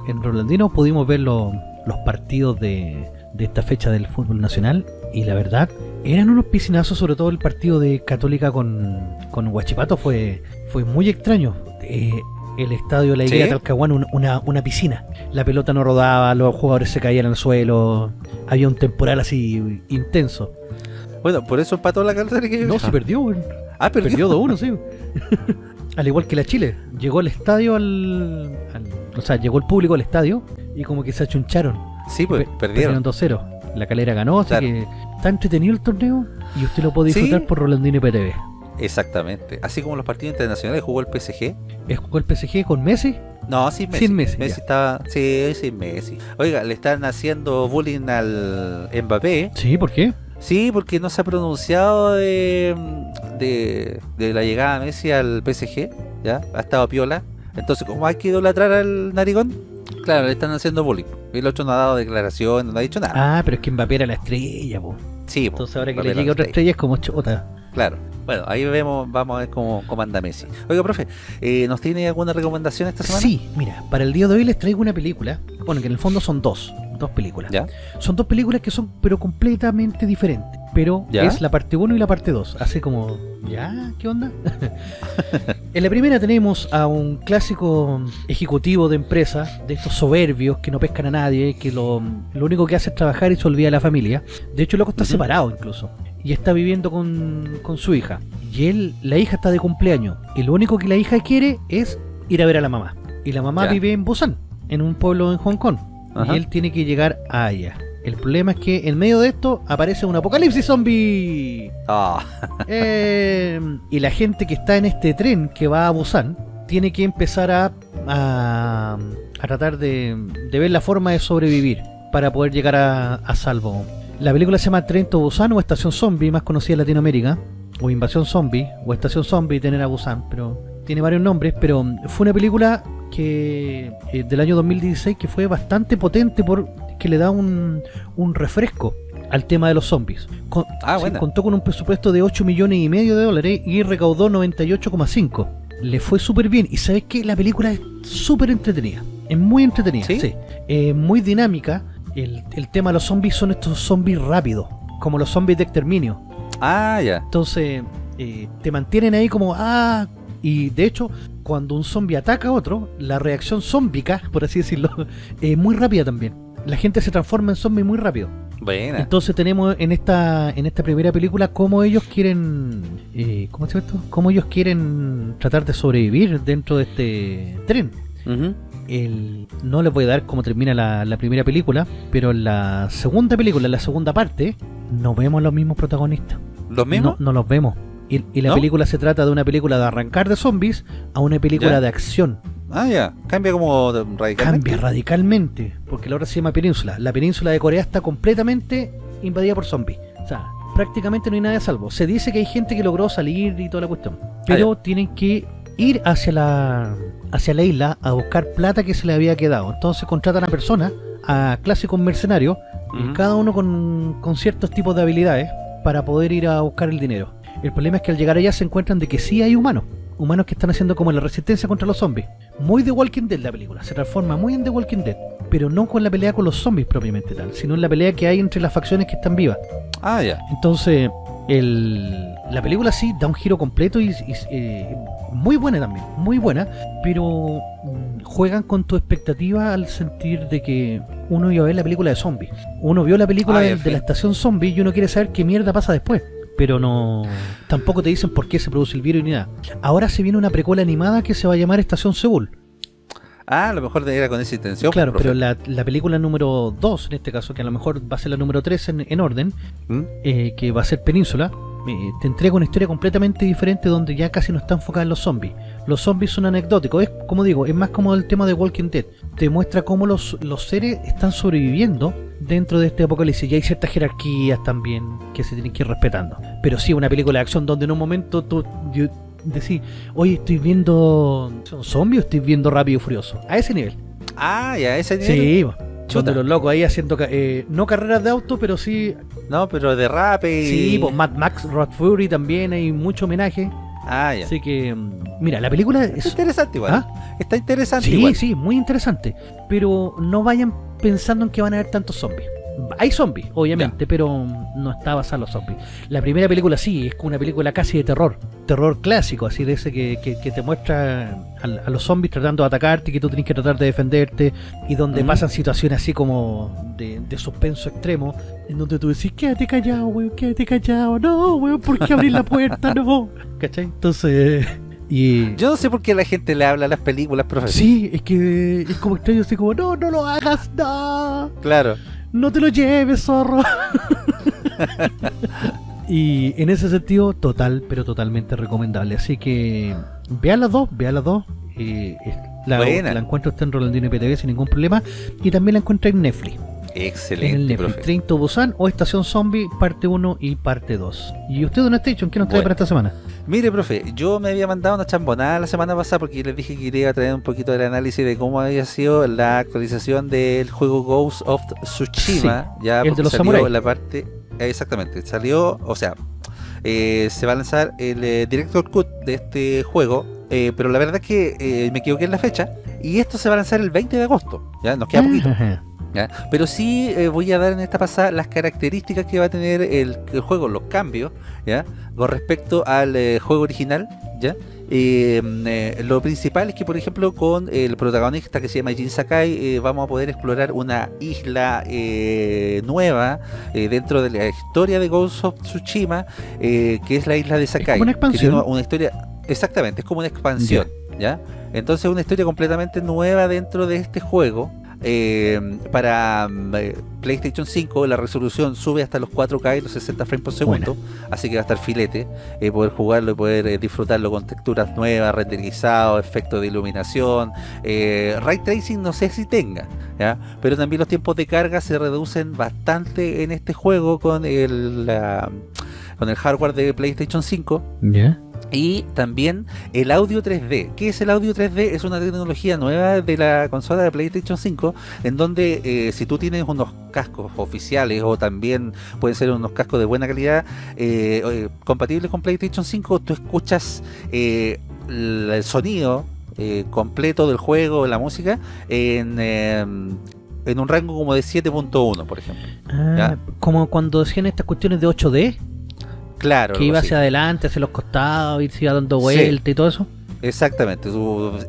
en Rolandino pudimos ver lo- los partidos de esta fecha del fútbol nacional y la verdad, eran unos piscinazos, sobre todo el partido de Católica con, con Huachipato fue, fue muy extraño. Eh, el estadio La Higuera
¿Sí?
Talcahuano, un- una, una piscina. La pelota no rodaba, los jugadores se caían al suelo, había un temporal así intenso.
Bueno, por eso empató la Católica.
No, se perdió.
Ah, perdió.
Perdió 2-1, sí. al igual que la Chile. Llegó el estadio al, al- O sea, llegó el público al estadio y como que se achuncharon.
Sí, pues,
Pe-
perdieron.
2-0. La calera ganó, así
Claro.
que está entretenido el torneo y usted lo puede
Sí.
disfrutar por Rolandino PTV.
Exactamente. Así como los partidos internacionales jugó el PSG.
¿Es jugó el PSG con Messi?
No, sin Messi.
Sin Messi, ya.
estaba. Sí, sin Messi. Oiga, le están haciendo bullying al Mbappé.
Sí, ¿por qué?
Sí, porque no se ha pronunciado de, de, de la llegada de Messi al PSG. ¿Ya? Ha estado piola. Entonces, como hay que idolatrar al narigón, claro, le están haciendo bullying. El otro no ha dado declaración, no ha dicho nada.
Ah, pero es que Mbappé era la estrella, po.
Sí, po,
Entonces ahora que le
papel
llegue
on
otra estrella es como chota.
Claro. Bueno, ahí vemos, vamos a ver cómo, cómo anda Messi. Oiga, profe, eh, ¿nos tiene alguna recomendación esta semana?
Sí, mira, para el día de hoy les traigo una película. Bueno, que en el fondo son dos. Dos películas.
¿Ya?
Son dos películas que son pero completamente diferentes. Pero
¿Ya?
es la parte 1 y la parte 2. Así como, ¿ya? ¿Qué onda? en la primera tenemos a un clásico ejecutivo de empresa, de estos soberbios que no pescan a nadie, que lo, lo único que hace es trabajar y se olvida de la familia. De hecho, el loco está separado incluso. Y está viviendo con, con su hija. Y él, la hija está de cumpleaños. Y lo único que la hija quiere es ir a ver a la mamá. Y la mamá
Ya.
vive en Busan, en un pueblo en Hong Kong.
Ajá.
Y él tiene que llegar a allá. El problema es que en medio de esto aparece un apocalipsis zombie.
Ah,
Eh, y la gente que está en este tren que va a Busan tiene que empezar a, a, a tratar de, de ver la forma de sobrevivir para poder llegar a, a salvo. La película se llama Tren to Busan o Estación Zombie, más conocida en Latinoamérica, o Invasión Zombie, o Estación Zombie, tener a Busan, pero tiene varios nombres, pero fue una película que eh, del año 2016 que fue bastante potente por que le da un, un refresco al tema de los zombies. Con-
Ah,
contó con un presupuesto de 8 millones y medio de dólares y recaudó 98,5. Le fue súper bien. Y sabes que la película es súper entretenida. Es muy entretenida.
¿Sí?
Sí. Eh, muy dinámica. El, el tema de los zombies son estos zombies rápidos. Como los zombies de exterminio.
ah, ya.
Entonces, eh, te mantienen ahí como, ah, y de hecho, cuando un zombie ataca a otro, la reacción zombica, por así decirlo, es muy rápida también. La gente se transforma en zombie muy rápido.
Buena.
Entonces tenemos en esta en esta primera película cómo ellos quieren, eh, ¿cómo se llama esto? Cómo ellos quieren tratar de sobrevivir dentro de este tren. El, no les voy a dar cómo termina la, la primera película, pero en la segunda película, en la segunda parte, no vemos los mismos protagonistas.
¿Los mismos?
No, no los vemos. Y, y la
¿No?
película se trata de una película de arrancar de zombies a una película
¿Ya?
de acción.
Ah, ya. Cambia como radicalmente.
Cambia radicalmente, porque la otra se llama Península. La península de Corea está completamente invadida por zombies. O sea, prácticamente no hay nada a salvo. Se dice que hay gente que logró salir y toda la cuestión. Pero tienen que ir hacia la hacia la isla a buscar plata que se le había quedado. Entonces contratan a personas, a clásicos mercenarios, y
Ujú.
cada uno con, con ciertos tipos de habilidades para poder ir a buscar el dinero. El problema es que al llegar allá se encuentran de que sí hay humanos. Humanos que están haciendo como la resistencia contra los zombies. Muy The Walking Dead la película. Se transforma muy en The Walking Dead. Pero no con la pelea con los zombies propiamente tal. Sino en la pelea que hay entre las facciones que están vivas.
Ah, ya.
Entonces, el, la película sí da un giro completo y, y, eh, muy buena también, muy buena, pero mm, juegan con tu expectativa al sentir de que uno iba a ver la película de zombies. Uno vio la película
Ah,
de, de la estación zombie y uno quiere saber qué mierda pasa después. Pero no. Tampoco te dicen por qué se produce el virus ni nada. Ahora se viene una precuela animada que se va a llamar Estación Seúl.
Ah, a lo mejor era con esa intención.
claro,
profe.
pero la, la película número 2, en este caso, que a lo mejor va a ser la número 3 en, en orden,
¿Mm?
eh, que va a ser Península, eh, te entrega una historia completamente diferente donde ya casi no está enfocada en los zombies. Los zombies son anecdóticos, es como digo, es más como el tema de Walking Dead. Te muestra cómo los, los seres están sobreviviendo dentro de este apocalipsis y hay ciertas jerarquías también que se tienen que ir respetando. Pero sí, una película de acción donde en un momento tú yo- decís, oye, estoy viendo ¿son zombies o estoy viendo Rápido y Furioso. A ese nivel.
Ah, ya, ese nivel.
Sí.
Chuta.
los locos ahí haciendo, eh, no carreras de auto, pero sí
No, pero de rap y...
Sí, pues Mad Max, Rod Fury también hay mucho homenaje.
Ah, ya.
Así que, mm, mira, la película
Está
es.
interesante igual.
¿Ah?
Está interesante
Sí,
igual.
sí, muy interesante. Pero no vayan pensando en que van a haber tantos zombies. Hay zombies, obviamente, pero no está basada en los zombies. La primera película sí, es una película casi de terror. Terror clásico, así de ese que, que- que te muestra a, a los zombies tratando de atacarte, que tú tienes que tratar de defenderte, y donde pasan situaciones así como de, de suspenso extremo, en donde tú decís, quédate callado, weón, quédate callado, no, weón, ¿por qué abrir la puerta? No, ¿cachai? Entonces, y...
Yo no sé por qué la gente le habla a las películas, profesor.
Sí, es que es como extraño, así como, no, no lo hagas, no,
Claro.
No te lo lleves, zorro. y en ese sentido, total, pero totalmente recomendable. Así que vean las dos, vean las dos. Eh, la, encuentro está en Rolandino PTV sin ningún problema. Y también la encuentro en Netflix. En el
Excelente,
Netflix.
profe.
Train to Busan o Estación Zombie, parte 1 y parte 2. ¿Y usted, Don Station, qué nos trae
Bueno.
para esta semana?
Mire, profe, yo me había mandado una chambonada la semana pasada porque les dije que iba a traer un poquito del análisis de cómo había sido la actualización del juego Ghost of Tsushima. ya
el de los
salió la parte... exactamente, salió, o sea, eh, se va a lanzar el eh, Director Cut de este juego, eh, pero la verdad es que eh, me equivoqué en la fecha, y esto se va a lanzar el 20 de agosto, ya nos queda poquito. Pero sí eh, voy a dar en esta pasada las características que va a tener el, el juego, los cambios, ¿ya? Con respecto al eh, juego original, ¿ya? Eh, lo principal es que, por ejemplo, con el protagonista que se llama Jin Sakai, vamos a poder explorar una isla eh, nueva dentro de la historia de Ghost of Tsushima, que es la isla de Sakai.
como una expansión.
una historia, exactamente, es como una expansión, ¿ya? Entonces, una historia completamente nueva dentro de este juego. Eh, para mm, eh, PlayStation 5 la resolución sube hasta los 4K y los 60 frames por segundo, así que va a estar filete, eh, poder jugarlo y poder eh, disfrutarlo con texturas nuevas, renderizado, efectos de iluminación, ray tracing no sé si tenga, ¿ya? pero también los tiempos de carga se reducen bastante en este juego con el, la- con el hardware de PlayStation 5
Ya.
Y también el audio 3D. ¿Qué es el audio 3D? Es una tecnología nueva de la consola de PlayStation 5, en donde eh, si tú tienes unos cascos oficiales o también pueden ser unos cascos de buena calidad eh, eh, compatibles con PlayStation 5, tú escuchas eh, el sonido completo del juego, la música, en, eh, en un rango como de 7.1, por ejemplo.
Ah, como cuando hacían estas cuestiones de 8D,
Claro.
que iba hacia adelante, hacia los costados, y se iba dando
Sí.
vuelta y todo eso.
Exactamente,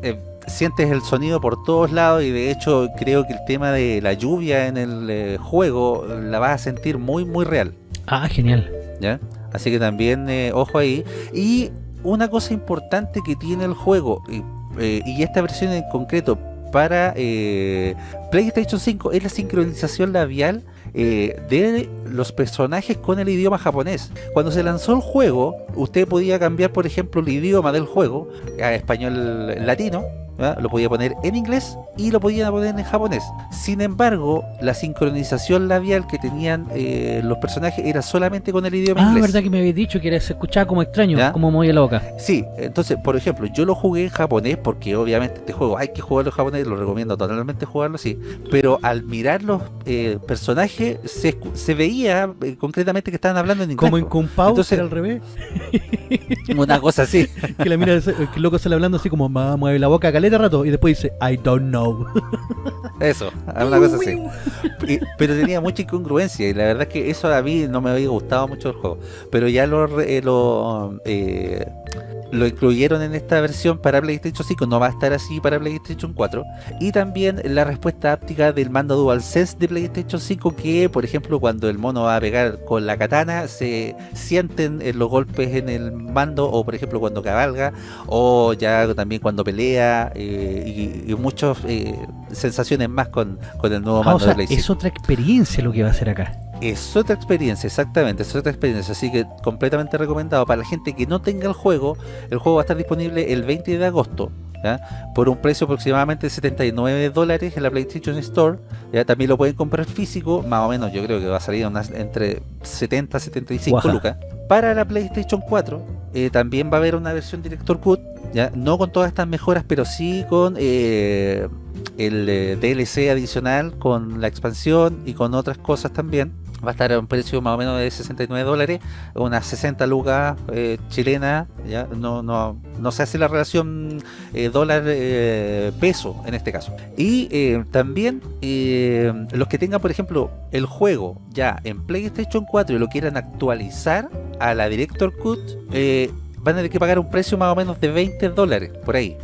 eh, sientes el sonido por todos lados y de hecho creo que el tema de la lluvia en el eh, juego la vas a sentir muy muy real,
Ah, genial.
¿ya? Así que también eh, ojo ahí. Y una cosa importante que tiene el juego y, eh, esta versión en concreto para eh, PlayStation 5 es la sincronización labial eh, de los personajes con el idioma japonés. Cuando se lanzó el juego, usted podía cambiar, por ejemplo, el idioma del juego a español latino. ¿Ya? Lo podía poner en inglés y lo podía poner en japonés. Sin embargo, la sincronización labial que tenían eh, los personajes era solamente con el idioma
Ah,
inglés.
verdad que me habéis dicho que era, se escuchaba como extraño,
¿Ya?
como movía la boca.
Sí, entonces, por ejemplo, yo lo jugué en japonés porque obviamente este juego hay que jugarlo en japonés, lo recomiendo totalmente jugarlo así, pero al mirar los eh, personajes se, veía eh, concretamente que estaban hablando en inglés.
Como en
po.
Kung Pao,
Entonces-
era al revés.
Una cosa así.
Que la mira, que el loco sale hablando así como, "Ma, mueve la boca caleta rato, y después dice, I don't know.
Eso, una cosa así. Y- pero tenía mucha incongruencia y la verdad es que eso a mí no me había gustado mucho el juego. Pero ya lo, eh, lo, eh, lo incluyeron en esta versión para PlayStation 5, no va a estar así para PlayStation 4. Y también la respuesta áptica del mando DualSense de PlayStation 5 que, por ejemplo, cuando el mono va a pegar con la katana, se sienten eh, los golpes en el mando o, por ejemplo, cuando cabalga o ya también cuando pelea eh, y, y muchas eh, sensaciones más con, con el nuevo
Ah,
mando
o sea,
de Play 5.
es otra experiencia lo que va a hacer acá.
Es otra experiencia, exactamente, es otra experiencia, así que completamente recomendado para la gente que no tenga el juego. El juego va a estar disponible el 20 de agosto, ¿ya? por un precio aproximadamente de 79 dólares en la PlayStation Store. ¿ya? También lo pueden comprar físico, más o menos yo creo que va a salir unas, entre 70 y 75
Guaja.
lucas. Para la PlayStation 4 eh, también va a haber una versión Director Cut, ¿ya? no con todas estas mejoras, pero sí con eh, el eh, DLC adicional, con la expansión y con otras cosas también. Va a estar a un precio más o menos de 69 dólares, unas 60 lucas eh, chilenas, ¿ya? No, no, no se hace la relación eh, dólar-peso en este caso. Y eh, también eh, los que tengan, por ejemplo, el juego ya en PlayStation 4 y lo quieran actualizar a la Director Cut, eh, van a tener que pagar un precio más o menos de 20 dólares por ahí.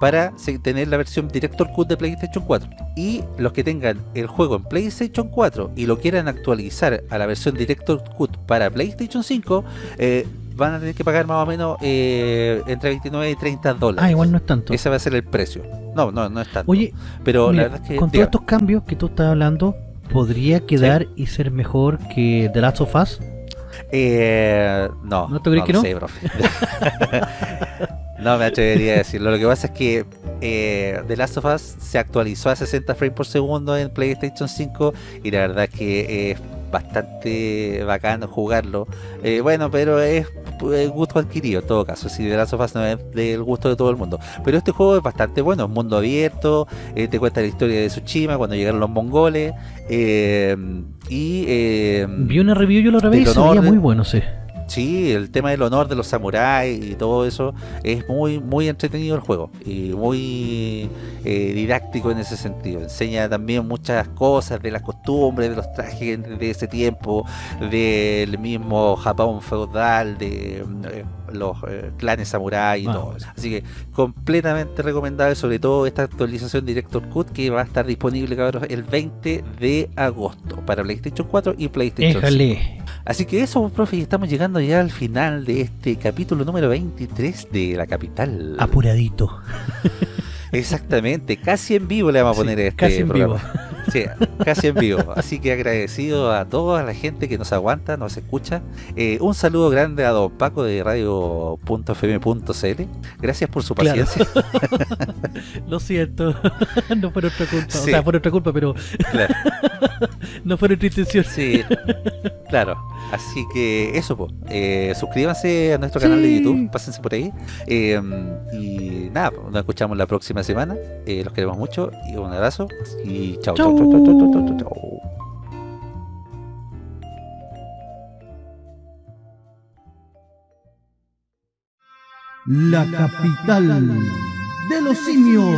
Para tener la versión Director Cut de PlayStation 4 y los que tengan el juego en PlayStation 4 y lo quieran actualizar a la versión Director Cut para PlayStation 5 eh, van a tener que pagar más o menos eh, entre 29 y 30 dólares
Ah, igual no es tanto.
ese va a ser el precio no, no, no es tanto
Oye,
pero
mira,
la verdad es que
con todos estos cambios que tú estás hablando, ¿podría quedar y ser mejor que The Last of Us?
eh, no
¿No te crees
lo
que no?
sé, profe. no me atrevería a decirlo lo que pasa es que eh, The Last of Us se actualizó a 60 frames por segundo en PlayStation 5 y la verdad es que es bastante bacano jugarlo. Eh, bueno, pero es gusto adquirido en todo caso. Si de Last of Us no es del gusto de todo el mundo. Pero este juego es bastante bueno, es mundo abierto, eh, te cuenta la historia de Tsushima cuando llegaron los mongoles. eh, y eh,
Vi una review yo la otra vez y se veía muy bueno, sí.
Sí, el tema del honor de los samuráis y todo eso es muy muy entretenido el juego y muy eh, didáctico en ese sentido. Enseña también muchas cosas de las costumbres, de los trajes de ese tiempo, del mismo Japón feudal, de eh, los eh, clanes samuráis y
Ah,
todo eso. Así que completamente recomendable, sobre todo esta actualización Director Cut que va a estar disponible cabros, el 20 de agosto para PlayStation 4 y PlayStation 5. Así que eso, pues, profe, y estamos llegando ya al final de este capítulo número 23 de La Capital.
Apuradito.
Exactamente, casi en vivo le vamos a
Sí,
poner este
casi en
programa.
vivo.
Sí, casi en vivo. Así que agradecido a toda la gente que nos aguanta, nos escucha. Eh, un saludo grande a don Paco de radio.fm.cl. Gracias por su
Claro.
paciencia.
Lo siento. no fue nuestra culpa.
Sí.
O sea, fue nuestra culpa, pero
Claro.
no fue nuestra intención.
Sí, claro. Así que eso, pues. Eh, suscríbanse a nuestro canal de. YouTube, pásense por ahí. Eh, y nada, nos escuchamos la próxima semana. Eh, los queremos mucho y un abrazo. Y chao, chao,
La capital de los simios.